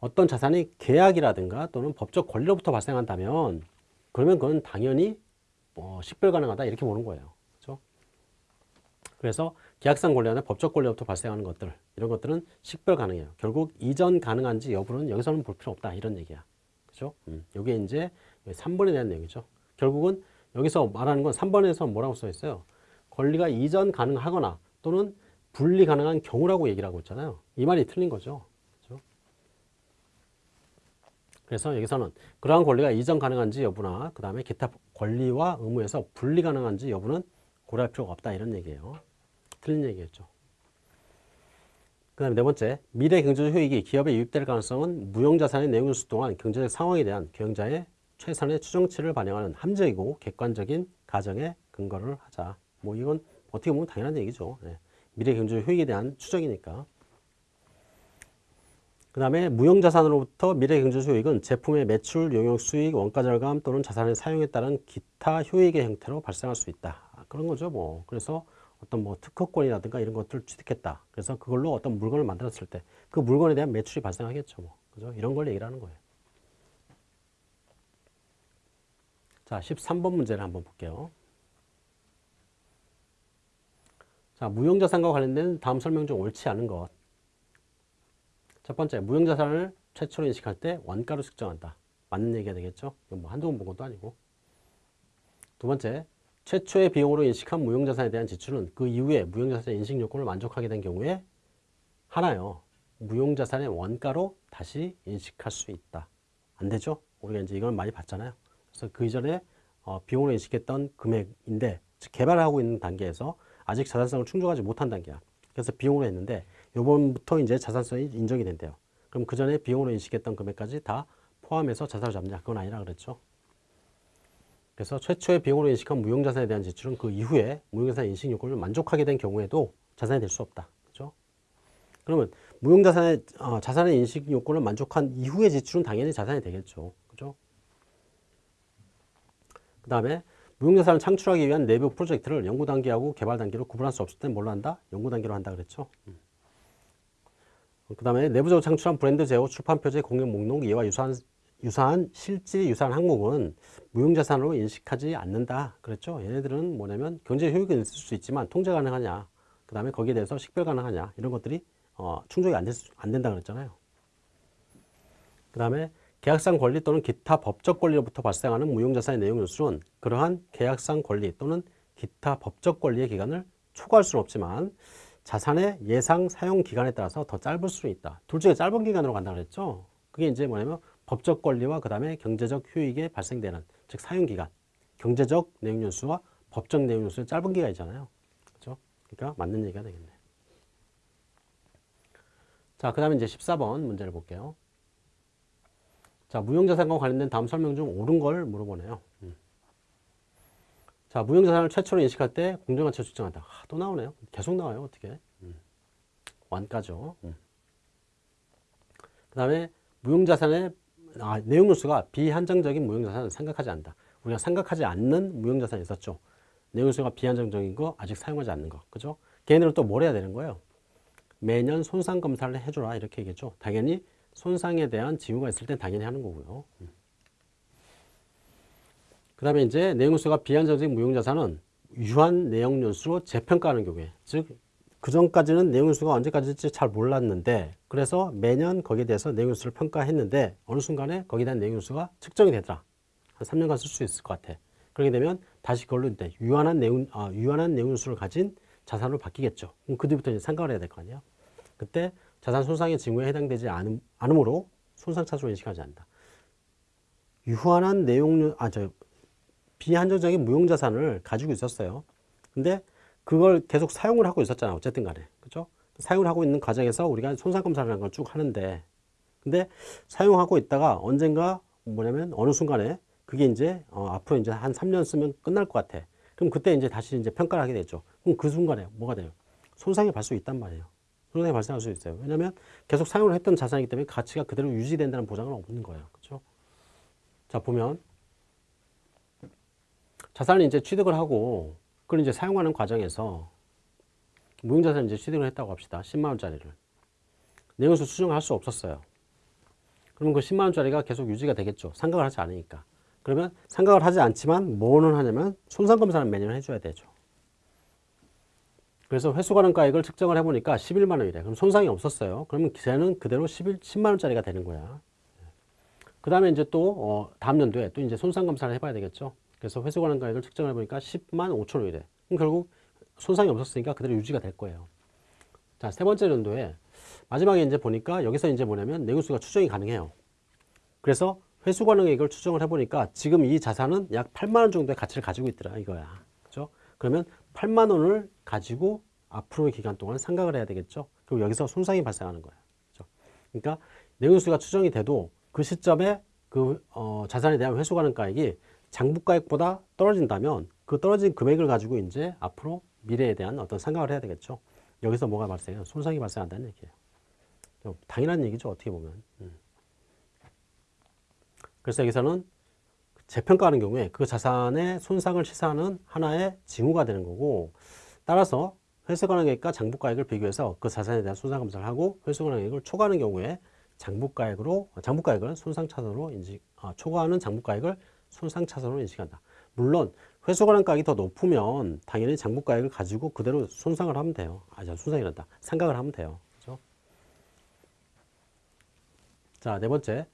어떤 자산이 계약이라든가 또는 법적 권리로부터 발생한다면 그러면 그건 당연히 어, 식별 가능하다 이렇게 보는 거예요. 그래서 계약상 권리나 법적 권리로부터 발생하는 것들 이런 것들은 식별 가능해요. 결국 이전 가능한지 여부는 여기서는 볼 필요 없다 이런 얘기야. 그죠? 음, 이게 이제 3번에 대한 내용이죠. 결국은 여기서 말하는 건 3번에서 뭐라고 써 있어요? 권리가 이전 가능하거나 또는 분리 가능한 경우라고 얘기를 하고 있잖아요. 이 말이 틀린 거죠. 그죠? 그래서 여기서는 그러한 권리가 이전 가능한지 여부나 그 다음에 기타 권리와 의무에서 분리 가능한지 여부는 고려할 필요가 없다 이런 얘기예요. 틀린 얘기였죠. 그 다음에 네 번째, 미래 경제적 효익이 기업에 유입될 가능성은 무형자산의 내용을 수동한 경제적 상황에 대한 경자의 최선의 추정치를 반영하는 함정이고 객관적인 가정에 근거를 하자. 뭐 이건 어떻게 보면 당연한 얘기죠. 네. 미래 경제적 효익에 대한 추정이니까. 그 다음에 무형자산으로부터 미래 경제적 효익은 제품의 매출, 용역 수익, 원가 절감 또는 자산의 사용에 따른 기타 효익의 형태로 발생할 수 있다. 그런 거죠. 뭐 그래서 어떤 뭐 특허권이라든가 이런 것들을 취득했다. 그래서 그걸로 어떤 물건을 만들었을 때 그 물건에 대한 매출이 발생하겠죠. 뭐. 그죠? 이런 걸 얘기를 하는 거예요. 자, 13번 문제를 한번 볼게요. 자, 무형자산과 관련된 다음 설명 중 옳지 않은 것. 첫 번째, 무형자산을 최초로 인식할 때 원가로 측정한다. 맞는 얘기가 되겠죠? 이건 뭐 한두 번 본 것도 아니고. 두 번째, 최초의 비용으로 인식한 무형자산에 대한 지출은 그 이후에 무형자산의 인식 요건을 만족하게 된 경우에 하나요. 무형자산의 원가로 다시 인식할 수 있다. 안 되죠? 우리가 이제 이걸 많이 봤잖아요. 그래서 그 이전에 어, 비용으로 인식했던 금액인데 즉 개발하고 있는 단계에서 아직 자산성을 충족하지 못한 단계야. 그래서 비용으로 했는데 요번부터 이제 자산성이 인정이 된대요. 그럼 그 전에 비용으로 인식했던 금액까지 다 포함해서 자산을 잡냐? 그건 아니라 그랬죠. 그래서 최초의 비용으로 인식한 무형자산에 대한 지출은 그 이후에 무형자산 인식 요건을 만족하게 된 경우에도 자산이 될 수 없다. 그죠? 그러면 무형자산의 어, 자산의 인식 요건을 만족한 이후의 지출은 당연히 자산이 되겠죠. 그죠? 그 다음에 무형자산을 창출하기 위한 내부 프로젝트를 연구 단계하고 개발 단계로 구분할 수 없을 땐 뭘로 한다? 연구 단계로 한다 그랬죠. 음. 그 다음에 내부적으로 창출한 브랜드 제호, 출판 표제, 공연 목록, 이와 유사한, 유사한 실질 유사한 항목은 무형자산으로 인식하지 않는다. 그랬죠. 얘네들은 뭐냐면 경제 효익은 있을 수 있지만 통제 가능하냐, 그 다음에 거기에 대해서 식별 가능하냐 이런 것들이 어, 충족이 안, 될 수, 안 된다 그랬잖아요. 그 다음에 계약상 권리 또는 기타 법적 권리로부터 발생하는 무형자산의 내용 연수는 그러한 계약상 권리 또는 기타 법적 권리의 기간을 초과할 수는 없지만 자산의 예상 사용 기간에 따라서 더 짧을 수는 있다. 둘 중에 짧은 기간으로 간다고 그랬죠. 그게 이제 뭐냐면 법적 권리와 그 다음에 경제적 효익에 발생되는 즉 사용 기간, 경제적 내용 연수와 법적 내용 연수의 짧은 기간이잖아요. 그렇죠? 그러니까 맞는 얘기가 되겠네. 자, 그 다음에 이제 14번 문제를 볼게요. 자, 무형자산과 관련된 다음 설명 중 옳은 걸 물어보네요. 음. 자, 무형자산을 최초로 인식할 때 공정가치를 측정한다. 아, 또 나오네요. 계속 나와요. 어떻게? 음. 완가죠. 음. 그 다음에 무형자산의 아, 내용 뉴스가 비한정적인 무형자산은 생각하지 않는다. 우리가 생각하지 않는 무형자산이 있었죠. 내용 뉴스가 비한정적인 거 아직 사용하지 않는 거. 그죠? 걔네를 또뭘 해야 되는 거예요? 매년 손상 검사를 해주라 이렇게 얘기했죠. 당연히 손상에 대한 징후가 있을 땐 당연히 하는 거고요. 음. 그 다음에 이제 내용수가 비한정적인 무형자산은 유한 내용 연수로 재평가하는 경우에 즉 그 전까지는 내용수가 언제까지일지 잘 몰랐는데 그래서 매년 거기에 대해서 내용수를 평가했는데 어느 순간에 거기에 대한 내용수가 측정이 되더라 한 3년간 쓸 수 있을 것 같아 그렇게 되면 다시 그걸로 이제 유한한 내용 아, 유한한 내용수를 가진 자산으로 바뀌겠죠 그럼 그 뒤부터 이제 생각을 해야 될 거 아니에요 그때 자산 손상의 징후에 해당되지 않음, 않으므로 손상 차수로 인식하지 않는다. 유한한 내용, 아, 저, 비한정적인 무용자산을 가지고 있었어요. 근데 그걸 계속 사용을 하고 있었잖아. 어쨌든 간에. 그죠? 사용을 하고 있는 과정에서 우리가 손상검사라는 걸 쭉 하는데, 근데 사용하고 있다가 언젠가 뭐냐면 어느 순간에 그게 이제 어, 앞으로 이제 한 3년 쓰면 끝날 것 같아. 그럼 그때 이제 다시 이제 평가를 하게 되죠. 그럼 그 순간에 뭐가 돼요? 손상이 발 수 있단 말이에요. 손상이 발생할 수 있어요. 왜냐하면 계속 사용을 했던 자산이기 때문에 가치가 그대로 유지된다는 보장은 없는 거예요. 그렇죠? 자 보면 자산을 이제 취득을 하고 그걸 이제 사용하는 과정에서 무형자산을 이제 취득을 했다고 합시다. 10만 원짜리를 내용수 수정할 수 없었어요. 그러면 그 10만 원짜리가 계속 유지가 되겠죠. 상각을 하지 않으니까. 그러면 상각을 하지 않지만 뭐는 하냐면 손상검사는 매년 해줘야 되죠. 그래서 회수가능가액을 측정을 해보니까 11만 원이래. 그럼 손상이 없었어요. 그러면 기세는 그대로 11, 10만 원짜리가 되는 거야. 그 다음에 이제 또 어, 다음 연도에 또 이제 손상 검사를 해봐야 되겠죠. 그래서 회수 가능 가액을 측정을 해보니까 10만 5천 원이래. 그럼 결국 손상이 없었으니까 그대로 유지가 될 거예요. 자, 세 번째 연도에 마지막에 이제 보니까 여기서 이제 뭐냐면 내구수가 추정이 가능해요. 그래서 회수 가능액을 추정을 해보니까 지금 이 자산은 약 8만 원 정도의 가치를 가지고 있더라 이거야. 그죠? 그러면 8만 원을 가지고 앞으로의 기간 동안 상각을 해야 되겠죠. 그리고 여기서 손상이 발생하는 거예요. 그렇죠? 그러니까 내용수가 추정이 돼도 그 시점에 그 어, 자산에 대한 회수 가능가액이 장부가액보다 떨어진다면 그 떨어진 금액을 가지고 이제 앞으로 미래에 대한 어떤 상각을 해야 되겠죠. 여기서 뭐가 발생해요? 손상이 발생한다는 얘기예요. 당연한 얘기죠. 어떻게 보면. 음. 그래서 여기서는 재평가하는 경우에 그 자산의 손상을 시사하는 하나의 징후가 되는 거고 따라서 회수가능액과 장부가액을 비교해서 그 자산에 대한 손상 검사를 하고 회수가능액을 초과하는 경우에 장부가액으로 장부가액을 손상차선으로 인식 아, 초과하는 장부가액을 손상차선으로 인식한다. 물론 회수가능가액이 더 높으면 당연히 장부가액을 가지고 그대로 손상을 하면 돼요. 아, 손상이란다. 상각을 하면 돼요. 그렇죠? 자, 네 번째.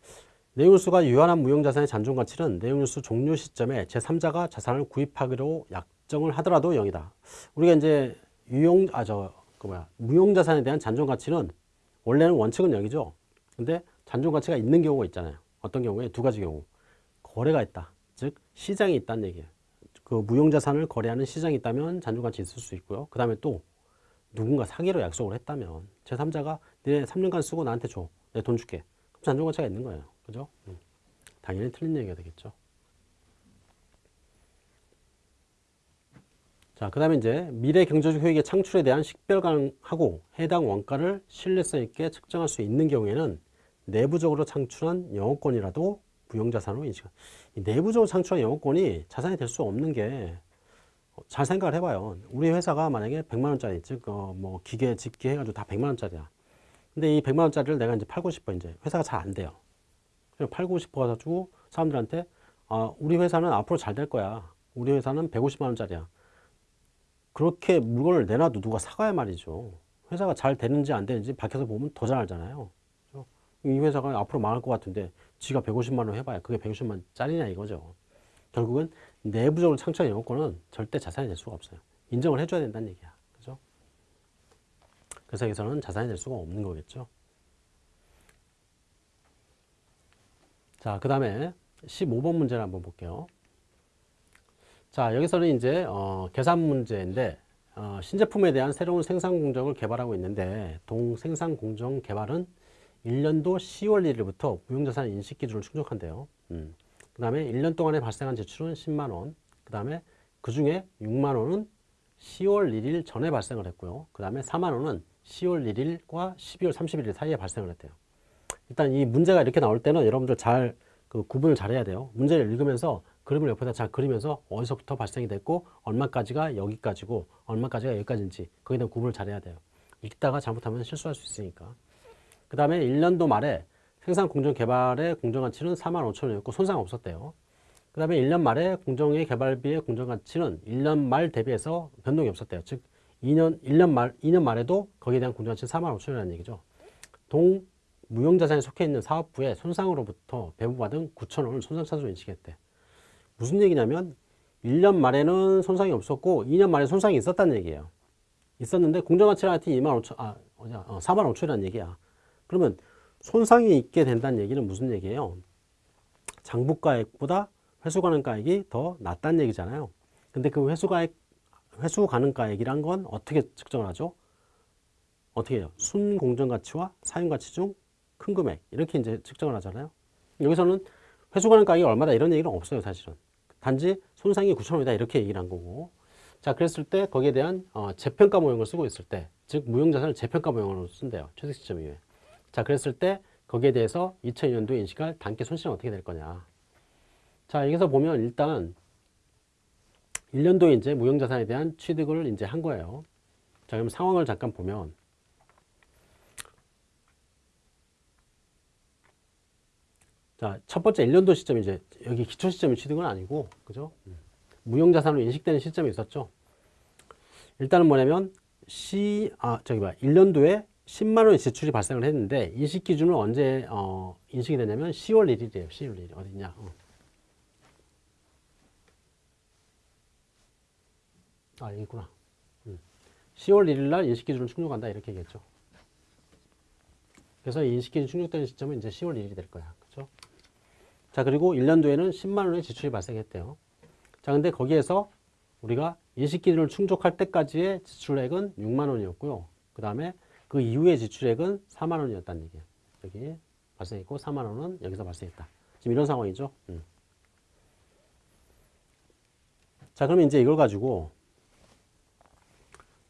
내용뉴스가 유한한 무형자산의 잔존가치는 내용뉴스 종료 시점에 제3자가 자산을 구입하기로 약정을 하더라도 0이다. 우리가 이제 유용, 아, 저, 그 뭐야, 무형자산에 대한 잔존가치는 원래는 원칙은 0이죠. 근데 잔존가치가 있는 경우가 있잖아요. 어떤 경우에 두 가지 경우. 거래가 있다. 즉, 시장이 있다는 얘기예요. 그 무형자산을 거래하는 시장이 있다면 잔존가치 있을 수 있고요. 그 다음에 또 누군가 사기로 약속을 했다면 제3자가 내 3년간 쓰고 나한테 줘. 내 돈 줄게. 그럼 잔존가치가 있는 거예요. 그죠? 음. 당연히 틀린 얘기가 되겠죠. 자, 그 다음에 이제 미래 경제적 효익의 창출에 대한 식별 가능하고 해당 원가를 신뢰성 있게 측정할 수 있는 경우에는 내부적으로 창출한 영업권이라도 부용자산으로 인식한. 내부적으로 창출한 영업권이 자산이 될 수 없는 게 잘 생각을 해봐요. 우리 회사가 만약에 100만원짜리, 즉, 어, 뭐, 기계, 집기 해가지고 다 100만원짜리야. 근데 이 100만원짜리를 내가 이제 팔고 싶어, 이제. 회사가 잘 안 돼요. 팔고 싶어가지고 사람들한테 아, 우리 회사는 앞으로 잘 될 거야. 우리 회사는 150만 원짜리야. 그렇게 물건을 내놔도 누가 사가야 말이죠. 회사가 잘 되는지 안 되는지 밖에서 보면 더 잘 알잖아요. 이 회사가 앞으로 망할 것 같은데 지가 150만 원 해봐야 그게 150만 짜리냐 이거죠. 결국은 내부적으로 창출한 영업권은 절대 자산이 될 수가 없어요. 인정을 해줘야 된다는 얘기야. 그죠? 그래서 여기서는 자산이 될 수가 없는 거겠죠. 자, 그 다음에 15번 문제를 한번 볼게요. 자, 여기서는 이제 어, 계산 문제인데 어, 신제품에 대한 새로운 생산 공정을 개발하고 있는데 동생산 공정 개발은 1년도 10월 1일부터 무형자산 인식 기준을 충족한대요. 음. 그 다음에 1년 동안에 발생한 지출은 10만 원. 그 다음에 그 중에 6만 원은 10월 1일 전에 발생을 했고요. 그 다음에 4만 원은 10월 1일과 12월 31일 사이에 발생을 했대요. 일단 이 문제가 이렇게 나올 때는 여러분들 잘 그 구분을 잘 해야 돼요. 문제를 읽으면서 그림을 옆에다 잘 그리면서 어디서부터 발생이 됐고 얼마까지가 여기까지고 얼마까지가 여기까지인지 거기에 대한 구분을 잘 해야 돼요. 읽다가 잘못하면 실수할 수 있으니까. 그 다음에 1년도 말에 생산 공정 개발의 공정 가치는 4만 5천 원이었고 손상 없었대요. 그 다음에 1년 말에 공정의 개발비의 공정 가치는 1년 말 대비해서 변동이 없었대요. 즉 2년 1년 말 2년 말에도 거기에 대한 공정 가치는 4만 5천 원이라는 얘기죠. 동 무형 자산에 속해 있는 사업부의 손상으로부터 배부받은 9천 원을 손상 차수로 인식했대. 무슨 얘기냐면 1년 말에는 손상이 없었고 2년 말에 손상이 있었다는 얘기예요. 있었는데 공정가치가 하여튼 2만 5천, 아, 어, 4만 5천이라는 얘기야. 그러면 손상이 있게 된다는 얘기는 무슨 얘기예요? 장부가액보다 회수가능가액이 더 낮다는 얘기잖아요. 근데 그 회수가액, 회수가능가액이란 건 어떻게 측정을 하죠? 어떻게 해요? 순공정가치와 사용가치 중 큰 금액 이렇게 이제 측정을 하잖아요. 여기서는 회수가능가액이 얼마다 이런 얘기는 없어요, 사실은. 단지 손상이 9천 원이다 이렇게 얘기를 한 거고. 자, 그랬을 때 거기에 대한 어, 재평가 모형을 쓰고 있을 때, 즉 무형자산을 재평가 모형으로 쓴대요. 최적 시점 이후에. 자, 그랬을 때 거기에 대해서 2002년도에 인식할 단기 손실은 어떻게 될 거냐. 자, 여기서 보면 일단 1년도에 이제 무형자산에 대한 취득을 이제 한 거예요. 자, 그럼 상황을 잠깐 보면 자, 첫 번째 1년도 시점이 이제 여기 기초 시점이 취득은 아니고, 그죠? 무형자산으로 인식되는 시점이 있었죠. 일단은 뭐냐면, 시, 아, 저기 봐. 1년도에 10만 원의 지출이 발생을 했는데, 인식 기준은 언제, 어, 인식이 되냐면 10월 1일이에요. 10월 1일. 어디냐? 어. 아, 여기 있구나. 음. 10월 1일 날 인식 기준을 충족한다. 이렇게 얘기했죠. 그래서 인식 기준 충족되는 시점은 이제 10월 1일이 될 거야. 그죠? 자, 그리고 1년도에는 10만 원의 지출이 발생했대요. 자, 근데 거기에서 우리가 인식 기준을 충족할 때까지의 지출액은 6만 원이었고요. 그 다음에 그 이후의 지출액은 4만 원이었다는 얘기예요. 여기 발생했고 4만 원은 여기서 발생했다. 지금 이런 상황이죠. 음. 자, 그러면 이제 이걸 가지고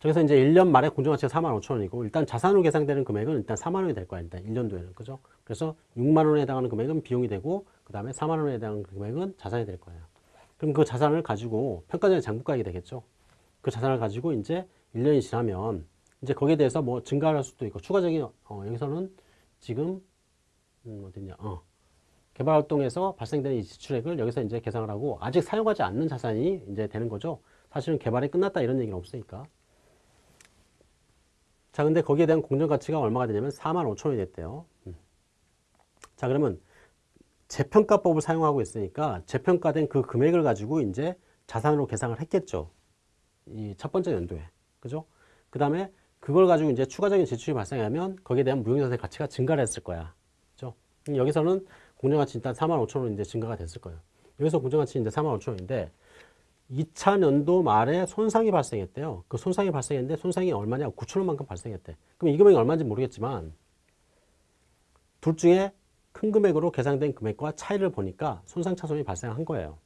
저기서 이제 1년 말에 공정가치가 4만 5천 원이고 일단 자산으로 계산되는 금액은 일단 4만 원이 될 거야. 일단 1년도에는. 그죠? 그래서 6만 원에 해당하는 금액은 비용이 되고 그 다음에 4만 원에 해당하는 금액은 자산이 될 거예요. 그럼 그 자산을 가지고 평가전의 장부가액이 되겠죠. 그 자산을 가지고 이제 1년이 지나면 이제 거기에 대해서 뭐 증가할 수도 있고 추가적인 어, 여기서는 지금 음, 어딨냐? 어. 개발 활동에서 발생되는 이 지출액을 여기서 이제 계산을 하고 아직 사용하지 않는 자산이 이제 되는 거죠. 사실은 개발이 끝났다 이런 얘기는 없으니까. 자, 근데 거기에 대한 공정 가치가 얼마가 되냐면 4만 5천 원이 됐대요. 음. 자, 그러면 재평가법을 사용하고 있으니까 재평가된 그 금액을 가지고 이제 자산으로 계산을 했겠죠. 이 첫 번째 연도에. 그죠? 그 다음에 그걸 가지고 이제 추가적인 지출이 발생하면 거기에 대한 무형자산의 가치가 증가를 했을 거야. 그죠? 여기서는 공정가치 일단 4만 5천 원 이제 증가가 됐을 거예요. 여기서 공정가치 이제 4만 5천 원인데 2차 년도 말에 손상이 발생했대요. 그 손상이 발생했는데 손상이 얼마냐? 9천 원만큼 발생했대. 그럼 이 금액이 얼마인지 모르겠지만 둘 중에 큰 금액으로 계산된 금액과 차이를 보니까 손상 차손이 발생한 거예요.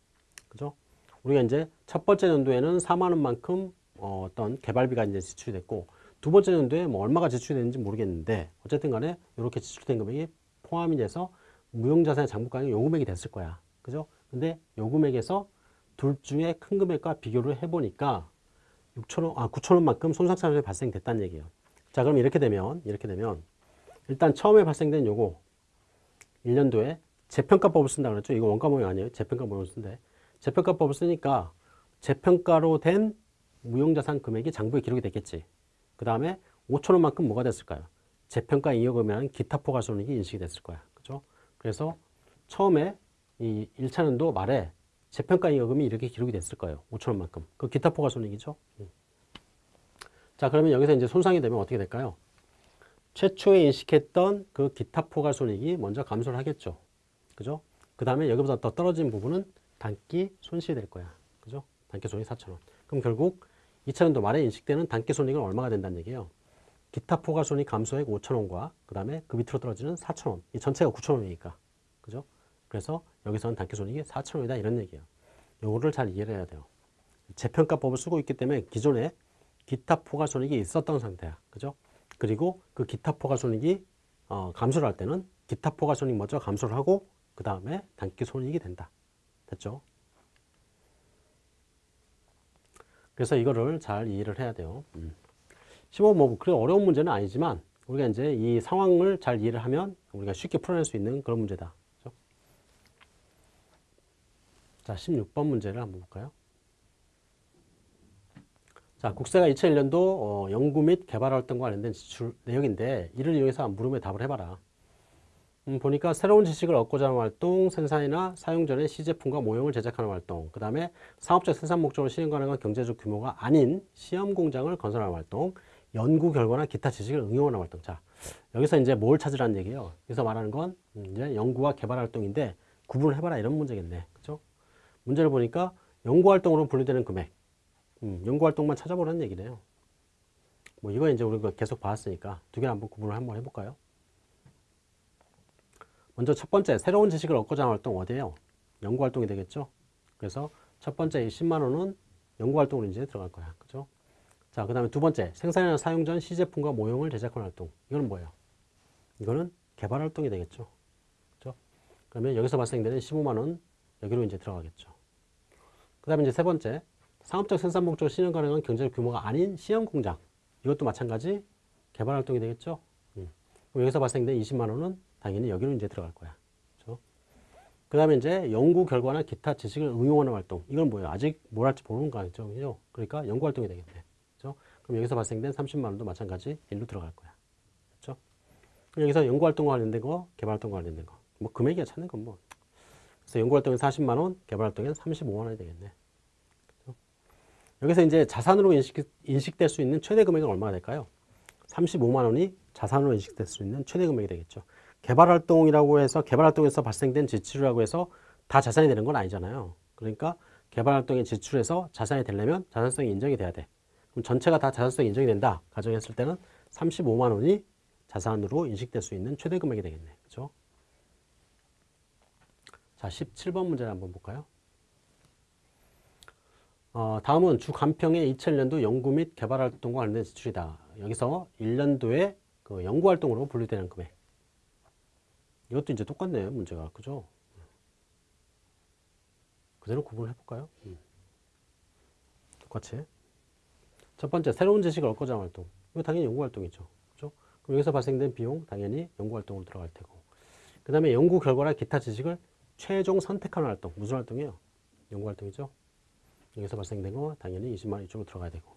그죠? 우리가 이제 첫 번째 연도에는 4만 원만큼 어, 떤 개발비가 이제 지출이 됐고 두 번째 연도에 뭐 얼마가 지출이 됐는지 모르겠는데 어쨌든 간에 이렇게 지출된 금액이 포함이 돼서 무형자산의 장부가액이 요 금액이 됐을 거야. 그죠? 근데 요 금액에서 둘 중에 큰 금액과 비교를 해보니까 6천원, 아, 9천원만큼 손상차손이 발생됐다는 얘기예요. 자, 그럼 이렇게 되면, 이렇게 되면, 일단 처음에 발생된 요거, 1년도에 재평가법을 쓴다 그랬죠? 이거 원가 모형 아니에요? 재평가 모형을 쓴대. 재평가법을 쓰니까 재평가로 된 무형자산 금액이 장부에 기록이 됐겠지. 그 다음에 5천원만큼 뭐가 됐을까요? 재평가 이여금이라는 기타 포괄손익이 인식이 됐을 거야. 그죠? 그래서 처음에 이 1차 년도 말에 재평가 잉여금이 이렇게 기록이 됐을 거예요. 5천 원만큼. 그 기타 포괄 손익이죠. 음. 자, 그러면 여기서 이제 손상이 되면 어떻게 될까요? 최초에 인식했던 그 기타 포괄 손익이 먼저 감소를 하겠죠. 그죠? 그 다음에 여기보다 더 떨어진 부분은 단기 손실이 될 거야. 그죠? 단기 손익 4,000원. 그럼 결국 2차년도 말에 인식되는 단기 손익은 얼마가 된다는 얘기예요. 기타 포괄 손익 감소액 5,000원과 그 다음에 그 밑으로 떨어지는 4,000원. 이 전체가 9,000원이니까. 그죠? 그래서 여기서는 단기 손익이 4,000원이다 이런 얘기예요. 요거를 잘 이해를 해야 돼요. 재평가법을 쓰고 있기 때문에 기존에 기타 포괄 손익이 있었던 상태야. 그죠? 그리고 그 기타 포괄 손익이 어, 감소를 할 때는 기타 포괄 손익 먼저 감소를 하고 그 다음에 단기 손익이 된다. 됐죠? 그래서 이거를 잘 이해를 해야 돼요. 음. 15뭐 그래 어려운 문제는 아니지만 우리가 이제 이 상황을 잘 이해를 하면 우리가 쉽게 풀어낼 수 있는 그런 문제다. 그렇죠? 자, 16번 문제를 한번 볼까요? 자, 국세가 2001년도 어, 연구 및 개발 활동과 관련된 지출 내역인데 이를 이용해서 물음에 답을 해봐라. 음, 보니까 새로운 지식을 얻고자 하는 활동, 생산이나 사용 전에 시제품과 모형을 제작하는 활동, 그 다음에 사업적 생산 목적으로 실행 가능한 경제적 규모가 아닌 시험 공장을 건설하는 활동, 연구 결과나 기타 지식을 응용하는 활동. 자, 여기서 이제 뭘 찾으라는 얘기예요. 여기서 말하는 건 이제 연구와 개발 활동인데 구분을 해봐라 이런 문제겠네. 그죠? 문제를 보니까 연구 활동으로 분류되는 금액. 음, 연구 활동만 찾아보라는 얘기네요. 뭐 이거 이제 우리가 계속 봤으니까 두개 한번 구분을 한번 해볼까요? 먼저 첫 번째 새로운 지식을 얻고자 하는 활동 어디예요? 연구 활동이 되겠죠. 그래서 첫 번째 이 10만 원은 연구 활동으로 이제 들어갈 거야. 그죠? 자, 그 다음에 두 번째 생산이나 사용 전 시제품과 모형을 제작하는 활동. 이거는 뭐예요? 이거는 개발 활동이 되겠죠. 그죠? 그러면 여기서 발생되는 15만 원 여기로 이제 들어가겠죠. 그 다음에 이제 세 번째 상업적 생산 목적으로 실현 가능한 경제적 규모가 아닌 시험 공장. 이것도 마찬가지 개발 활동이 되겠죠. 음. 여기서 발생된 20만 원은 당연히 여기로 이제 들어갈 거야. 그렇죠? 그 다음에 이제 연구 결과나 기타 지식을 응용하는 활동. 이건 뭐예요? 아직 뭘 할지 모르는 거 아니죠? 그죠? 그러니까 연구 활동이 되겠네. 그렇죠? 그럼 여기서 발생된 30만 원도 마찬가지 일로 들어갈 거야. 그렇죠? 그럼 여기서 연구 활동과 관련된 거, 개발 활동과 관련된 거. 뭐 금액이야 찾는 건 뭐. 그래서 연구 활동에 40만 원, 개발 활동에 35만 원이 되겠네. 그렇죠? 여기서 이제 자산으로 인식, 인식될 수 있는 최대 금액은 얼마가 될까요? 35만 원이 자산으로 인식될 수 있는 최대 금액이 되겠죠. 개발활동이라고 해서 개발활동에서 발생된 지출이라고 해서 다 자산이 되는 건 아니잖아요. 그러니까 개발활동의 지출에서 자산이 되려면 자산성이 인정이 돼야 돼. 그럼 전체가 다 자산성이 인정이 된다. 가정했을 때는 35만 원이 자산으로 인식될 수 있는 최대 금액이 되겠네. 그죠? 자, 17번 문제를 한번 볼까요? 어, 다음은 주 간평의 2001년도 연구 및 개발활동과 관련된 지출이다. 여기서 1년도에 그 연구활동으로 분류되는 금액. 이것도 이제 똑같네요, 문제가. 그죠? 그대로 구분을 해볼까요? 음. 똑같이. 첫 번째, 새로운 지식을 얻고자 하는 활동. 이거 당연히 연구활동이죠. 그죠? 그럼 여기서 발생된 비용, 당연히 연구활동으로 들어갈 테고. 그 다음에 연구 결과나 기타 지식을 최종 선택하는 활동. 무슨 활동이에요? 연구활동이죠. 여기서 발생된 거 당연히 20만 원 이쪽으로 들어가야 되고.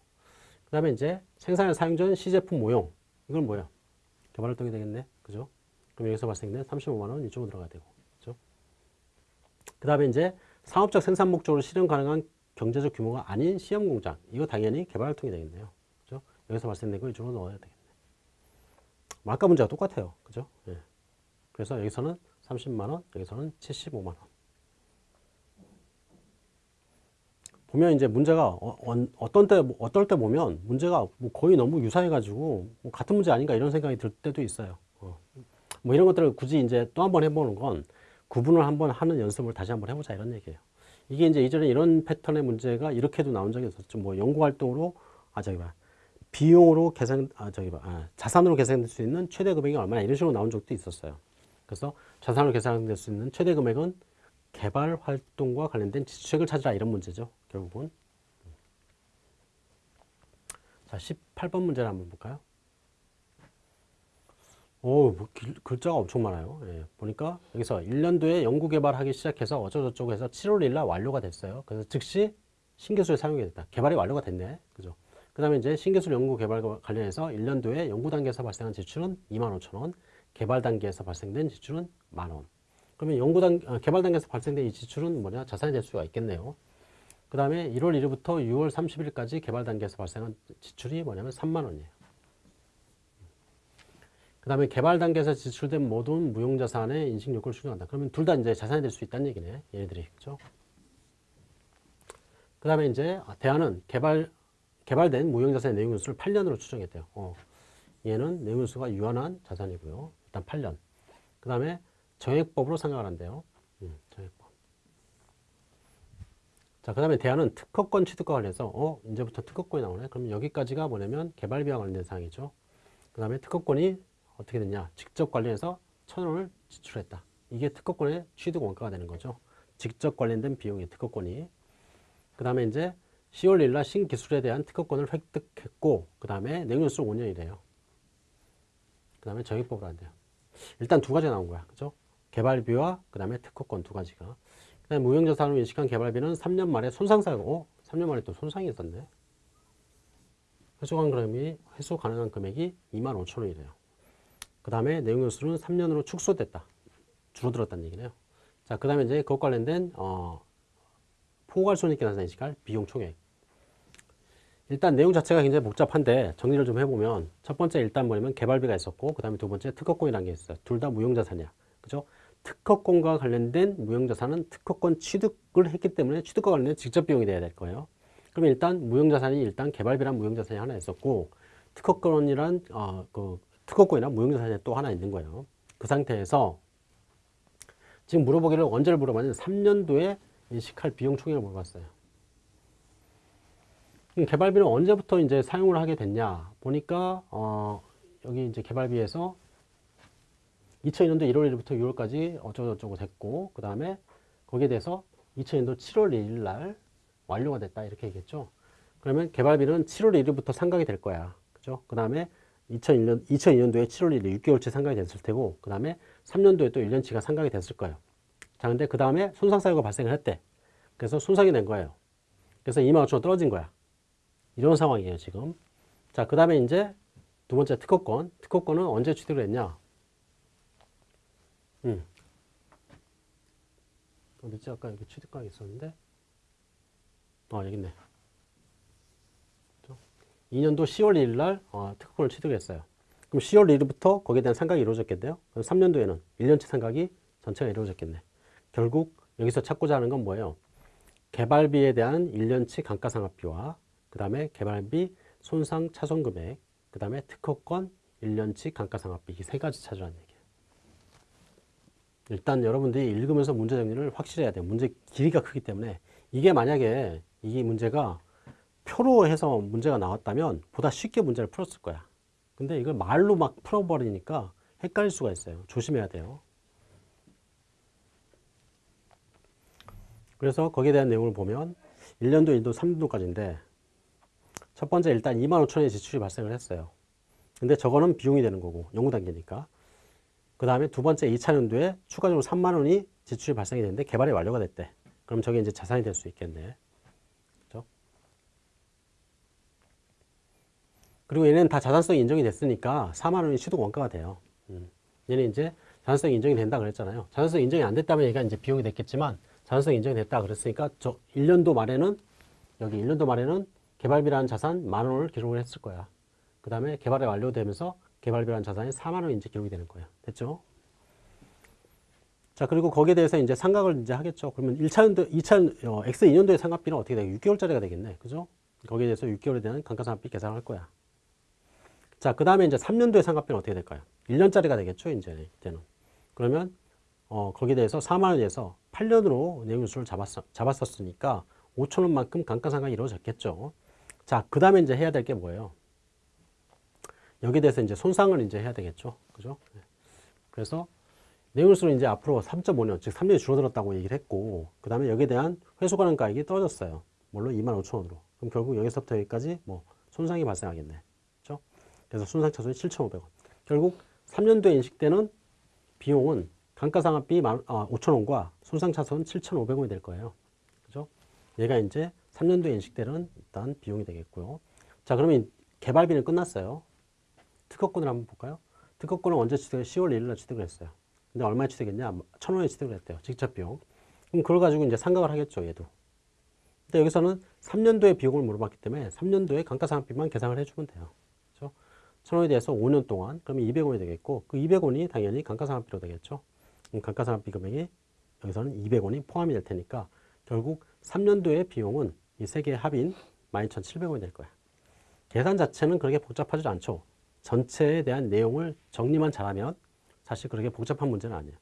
그 다음에 이제 생산에 사용 전 시제품 모형. 이건 뭐야? 개발활동이 되겠네. 그죠? 그럼 여기서 발생된 35만 원 이쪽으로 들어가야 되고. 그죠? 그 다음에 이제 상업적 생산 목적으로 실현 가능한 경제적 규모가 아닌 시험 공장. 이거 당연히 개발 활동이 되겠네요. 그죠? 여기서 발생된 거 이쪽으로 넣어야 되겠네. 뭐 아까 문제가 똑같아요. 그죠? 예. 그래서 여기서는 30만 원, 여기서는 75만 원. 보면 이제 문제가 어, 어, 떤때 어떨 때 보면 문제가 뭐 거의 너무 유사해가지고 뭐 같은 문제 아닌가 이런 생각이 들 때도 있어요. 어. 뭐 이런 것들을 굳이 이제 또 한 번 해보는 건 구분을 한번 하는 연습을 다시 한번 해보자 이런 얘기예요. 이게 이제 이전에 이런 패턴의 문제가 이렇게도 나온 적이 있었죠. 뭐 연구 활동으로 아 저기 봐 비용으로 계산 아 저기 봐 아, 자산으로 계산될 수 있는 최대 금액이 얼마나 이런 식으로 나온 적도 있었어요. 그래서 자산으로 계산될 수 있는 최대 금액은 개발 활동과 관련된 지출액을 찾으라 이런 문제죠. 결국은. 자, 18번 문제를 한번 볼까요? 오, 뭐 길, 글자가 엄청 많아요. 예, 보니까 여기서 1년도에 연구 개발하기 시작해서 어쩌고저쩌고 해서 7월 1일 날 완료가 됐어요. 그래서 즉시 신기술을 사용하게 됐다. 개발이 완료가 됐네. 그죠? 그 다음에 이제 신기술 연구 개발과 관련해서 1년도에 연구 단계에서 발생한 지출은 2만 5천 원, 개발 단계에서 발생된 지출은 만 원. 그러면 연구단 아, 개발 단계에서 발생된 이 지출은 뭐냐 자산이 될 수가 있겠네요. 그 다음에 1월 1일부터 6월 30일까지 개발 단계에서 발생한 지출이 뭐냐면 3만 원이에요. 그 다음에 개발 단계에서 지출된 모든 무용자산의 인식 요구를 수정한다. 그러면 둘 다 이제 자산이 될 수 있다는 얘기네. 얘네들이. 그죠? 그 다음에 이제 대안은 개발, 개발된 무형자산의 내용연수를 8년으로 추정했대요. 어. 얘는 내용연수가 유한한 자산이고요. 일단 8년. 그 다음에 정액법으로 생각을 한대요. 음, 정액법. 자, 그 다음에 대안은 특허권 취득과 관련해서, 어, 이제부터 특허권이 나오네. 그럼 여기까지가 뭐냐면 개발비와 관련된 사항이죠. 그 다음에 특허권이 어떻게 됐냐. 직접 관련해서 천 원을 지출했다. 이게 특허권의 취득 원가가 되는 거죠. 직접 관련된 비용이 특허권이. 그 다음에 이제 10월 1일 날 신기술에 대한 특허권을 획득했고, 그 다음에 내용연수 5년이래요. 그 다음에 정액법으로 한대요. 일단 두 가지가 나온 거야. 그죠? 개발비와 그 다음에 특허권 두 가지가. 그 다음에 무형자산으로 인식한 개발비는 3년 만에 손상사고, 어? 3년 만에 또 손상이 있었네. 회수 가능한 금액이 2만 5천 원이래요. 그 다음에 내용 연수는 3년으로 축소됐다. 줄어들었다는 얘기네요. 자, 그 다음에 이제 그것 관련된, 어, 포괄손익계 인식할 비용 총액. 일단 내용 자체가 굉장히 복잡한데 정리를 좀 해보면 첫 번째 일단 뭐냐면 개발비가 있었고 그 다음에 두 번째 특허권이라는 게 있어요. 둘 다 무형자산이야. 그죠? 특허권과 관련된 무형자산은 특허권 취득을 했기 때문에 취득과 관련된 직접 비용이 돼야 될 거예요. 그러면 일단 무형자산이 일단 개발비란 무형자산이 하나 있었고 특허권이란 어, 그 특허권이나 무형자산이 또 하나 있는 거예요. 그 상태에서 지금 물어보기를 언제를 물어봤냐면 3년도에 인식할 비용 총액을 물어봤어요. 개발비는 언제부터 이제 사용을 하게 됐냐 보니까 어 여기 이제 개발비에서 2002년도 1월 1일부터 6월까지 어쩌고저쩌고 됐고 그 다음에 거기에 대해서 2002년도 7월 1일 날 완료가 됐다 이렇게 얘기했죠. 그러면 개발비는 7월 1일부터 상각이 될 거야. 그죠? 그 다음에 2001년, 2002년도에 7월 1일 6개월치 상각이 됐을 테고 그 다음에 3년도에 또 1년치가 상각이 됐을 거예요. 자 근데 그 다음에 손상 사유가 발생을 했대. 그래서 손상이 된 거예요. 그래서 2만 5천 원 떨어진 거야. 이런 상황이에요, 지금. 자, 그 다음에 이제 두 번째 특허권. 특허권은 언제 취득을 했냐? 음. 어디지? 아까 여기 취득권이 있었는데. 어, 여기 있네. 2년도 10월 1일 날 어, 특허권을 취득했어요. 그럼 10월 1일부터 거기에 대한 상각이 이루어졌겠네요. 그럼 3년도에는 1년치 상각이 전체가 이루어졌겠네. 결국 여기서 찾고자 하는 건 뭐예요? 개발비에 대한 1년치 감가상각비와 그 다음에 개발비, 손상 차손금액, 그 다음에 특허권, 1년치 감가상각비 이 세 가지 찾으라는 얘기예요. 일단 여러분들이 읽으면서 문제 정리를 확실히 해야 돼요. 문제 길이가 크기 때문에 이게 만약에 이 문제가 표로 해서 문제가 나왔다면 보다 쉽게 문제를 풀었을 거야. 근데 이걸 말로 막 풀어버리니까 헷갈릴 수가 있어요. 조심해야 돼요. 그래서 거기에 대한 내용을 보면 1년도, 1도, 3년도까지인데 첫 번째 일단 2만 5천 원의 지출이 발생을 했어요. 근데 저거는 비용이 되는 거고 연구 단계니까. 그 다음에 두 번째 2차 연도에 추가적으로 3만 원이 지출이 발생이 됐는데 개발이 완료가 됐대. 그럼 저게 이제 자산이 될 수 있겠네. 그죠? 그리고 얘는 다 자산성이 인정이 됐으니까 4만 원이 취득 원가가 돼요. 음. 얘는 이제 자산성이 인정이 된다 그랬잖아요. 자산성 인정이 안 됐다면 얘가 이제 비용이 됐겠지만 자산성 인정이 됐다 그랬으니까 저 1년도 말에는 여기 1년도 말에는 개발비라는 자산 만 원을 기록을 했을 거야. 그 다음에 개발이 완료되면서 개발비라는 자산이 4만 원이 이제 기록이 되는 거예요. 됐죠? 자, 그리고 거기에 대해서 이제 상각을 이제 하겠죠. 그러면 1차 연도, 2차, 어, X2년도의 상각비는 어떻게 돼? 6개월짜리가 되겠네. 그죠? 거기에 대해서 6개월에 대한 감가상각비 계산을 할 거야. 자, 그 다음에 이제 3년도의 상각비는 어떻게 될까요? 1년짜리가 되겠죠, 이제, 이제는. 그러면, 어, 거기에 대해서 4만 원에서 8년으로 내용수를 잡았, 잡았었으니까 5천 원만큼 감가상각이 이루어졌겠죠. 자, 그 다음에 이제 해야 될 게 뭐예요? 여기에 대해서 이제 손상을 이제 해야 되겠죠. 그죠? 네. 그래서 내용수는 이제 앞으로 3.5년, 즉 3년이 줄어들었다고 얘기를 했고, 그 다음에 여기에 대한 회수 가능 가액이 떨어졌어요. 물론 2만 5천 원으로. 그럼 결국 여기서부터 여기까지 뭐 손상이 발생하겠네. 그래서 손상 차손이 7,500원. 결국 3년도에 인식되는 비용은 감가상각비 5천 원과 손상 차손 7,500원이 될 거예요. 그죠? 얘가 이제 3년도에 인식되는 일단 비용이 되겠고요. 자, 그러면 개발비는 끝났어요. 특허권을 한번 볼까요? 특허권은 언제 취득을 10월 1일 날 취득을 했어요. 근데 얼마에 취득했냐? 천 원에 취득을 했대요. 직접 비용. 그럼 그걸 가지고 이제 상각을 하겠죠. 얘도. 근데 여기서는 3년도의 비용을 물어봤기 때문에 3년도의 감가상각비만 계산을 해주면 돼요. 그렇죠? 천 원에 대해서 5년 동안 그러면 200원이 되겠고 그 200원이 당연히 감가상각비로 되겠죠. 감가상각비 금액이 여기서는 200원이 포함이 될 테니까 결국 3년도의 비용은 이 세 개의 합인 12,700원이 될 거야. 계산 자체는 그렇게 복잡하지 않죠. 전체에 대한 내용을 정리만 잘하면 사실 그렇게 복잡한 문제는 아니에요.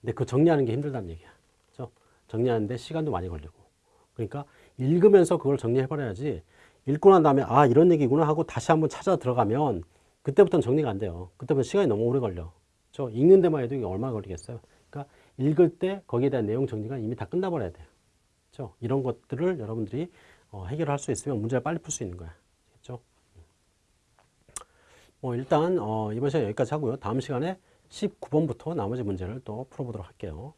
근데 그 정리하는 게 힘들다는 얘기야. 그렇죠? 정리하는데 시간도 많이 걸리고. 그러니까 읽으면서 그걸 정리해버려야지 읽고 난 다음에 아 이런 얘기구나 하고 다시 한번 찾아 들어가면 그때부터는 정리가 안 돼요. 그때부터 시간이 너무 오래 걸려. 저 읽는 데만 해도 이게 얼마나 걸리겠어요. 그러니까 읽을 때 거기에 대한 내용 정리가 이미 다 끝나버려야 돼요. 그렇죠? 이런 것들을 여러분들이 어, 해결할 수 있으면 문제를 빨리 풀 수 있는 거야. 그렇죠? 뭐 일단 어, 이번 시간 여기까지 하고요. 다음 시간에 19번부터 나머지 문제를 또 풀어보도록 할게요.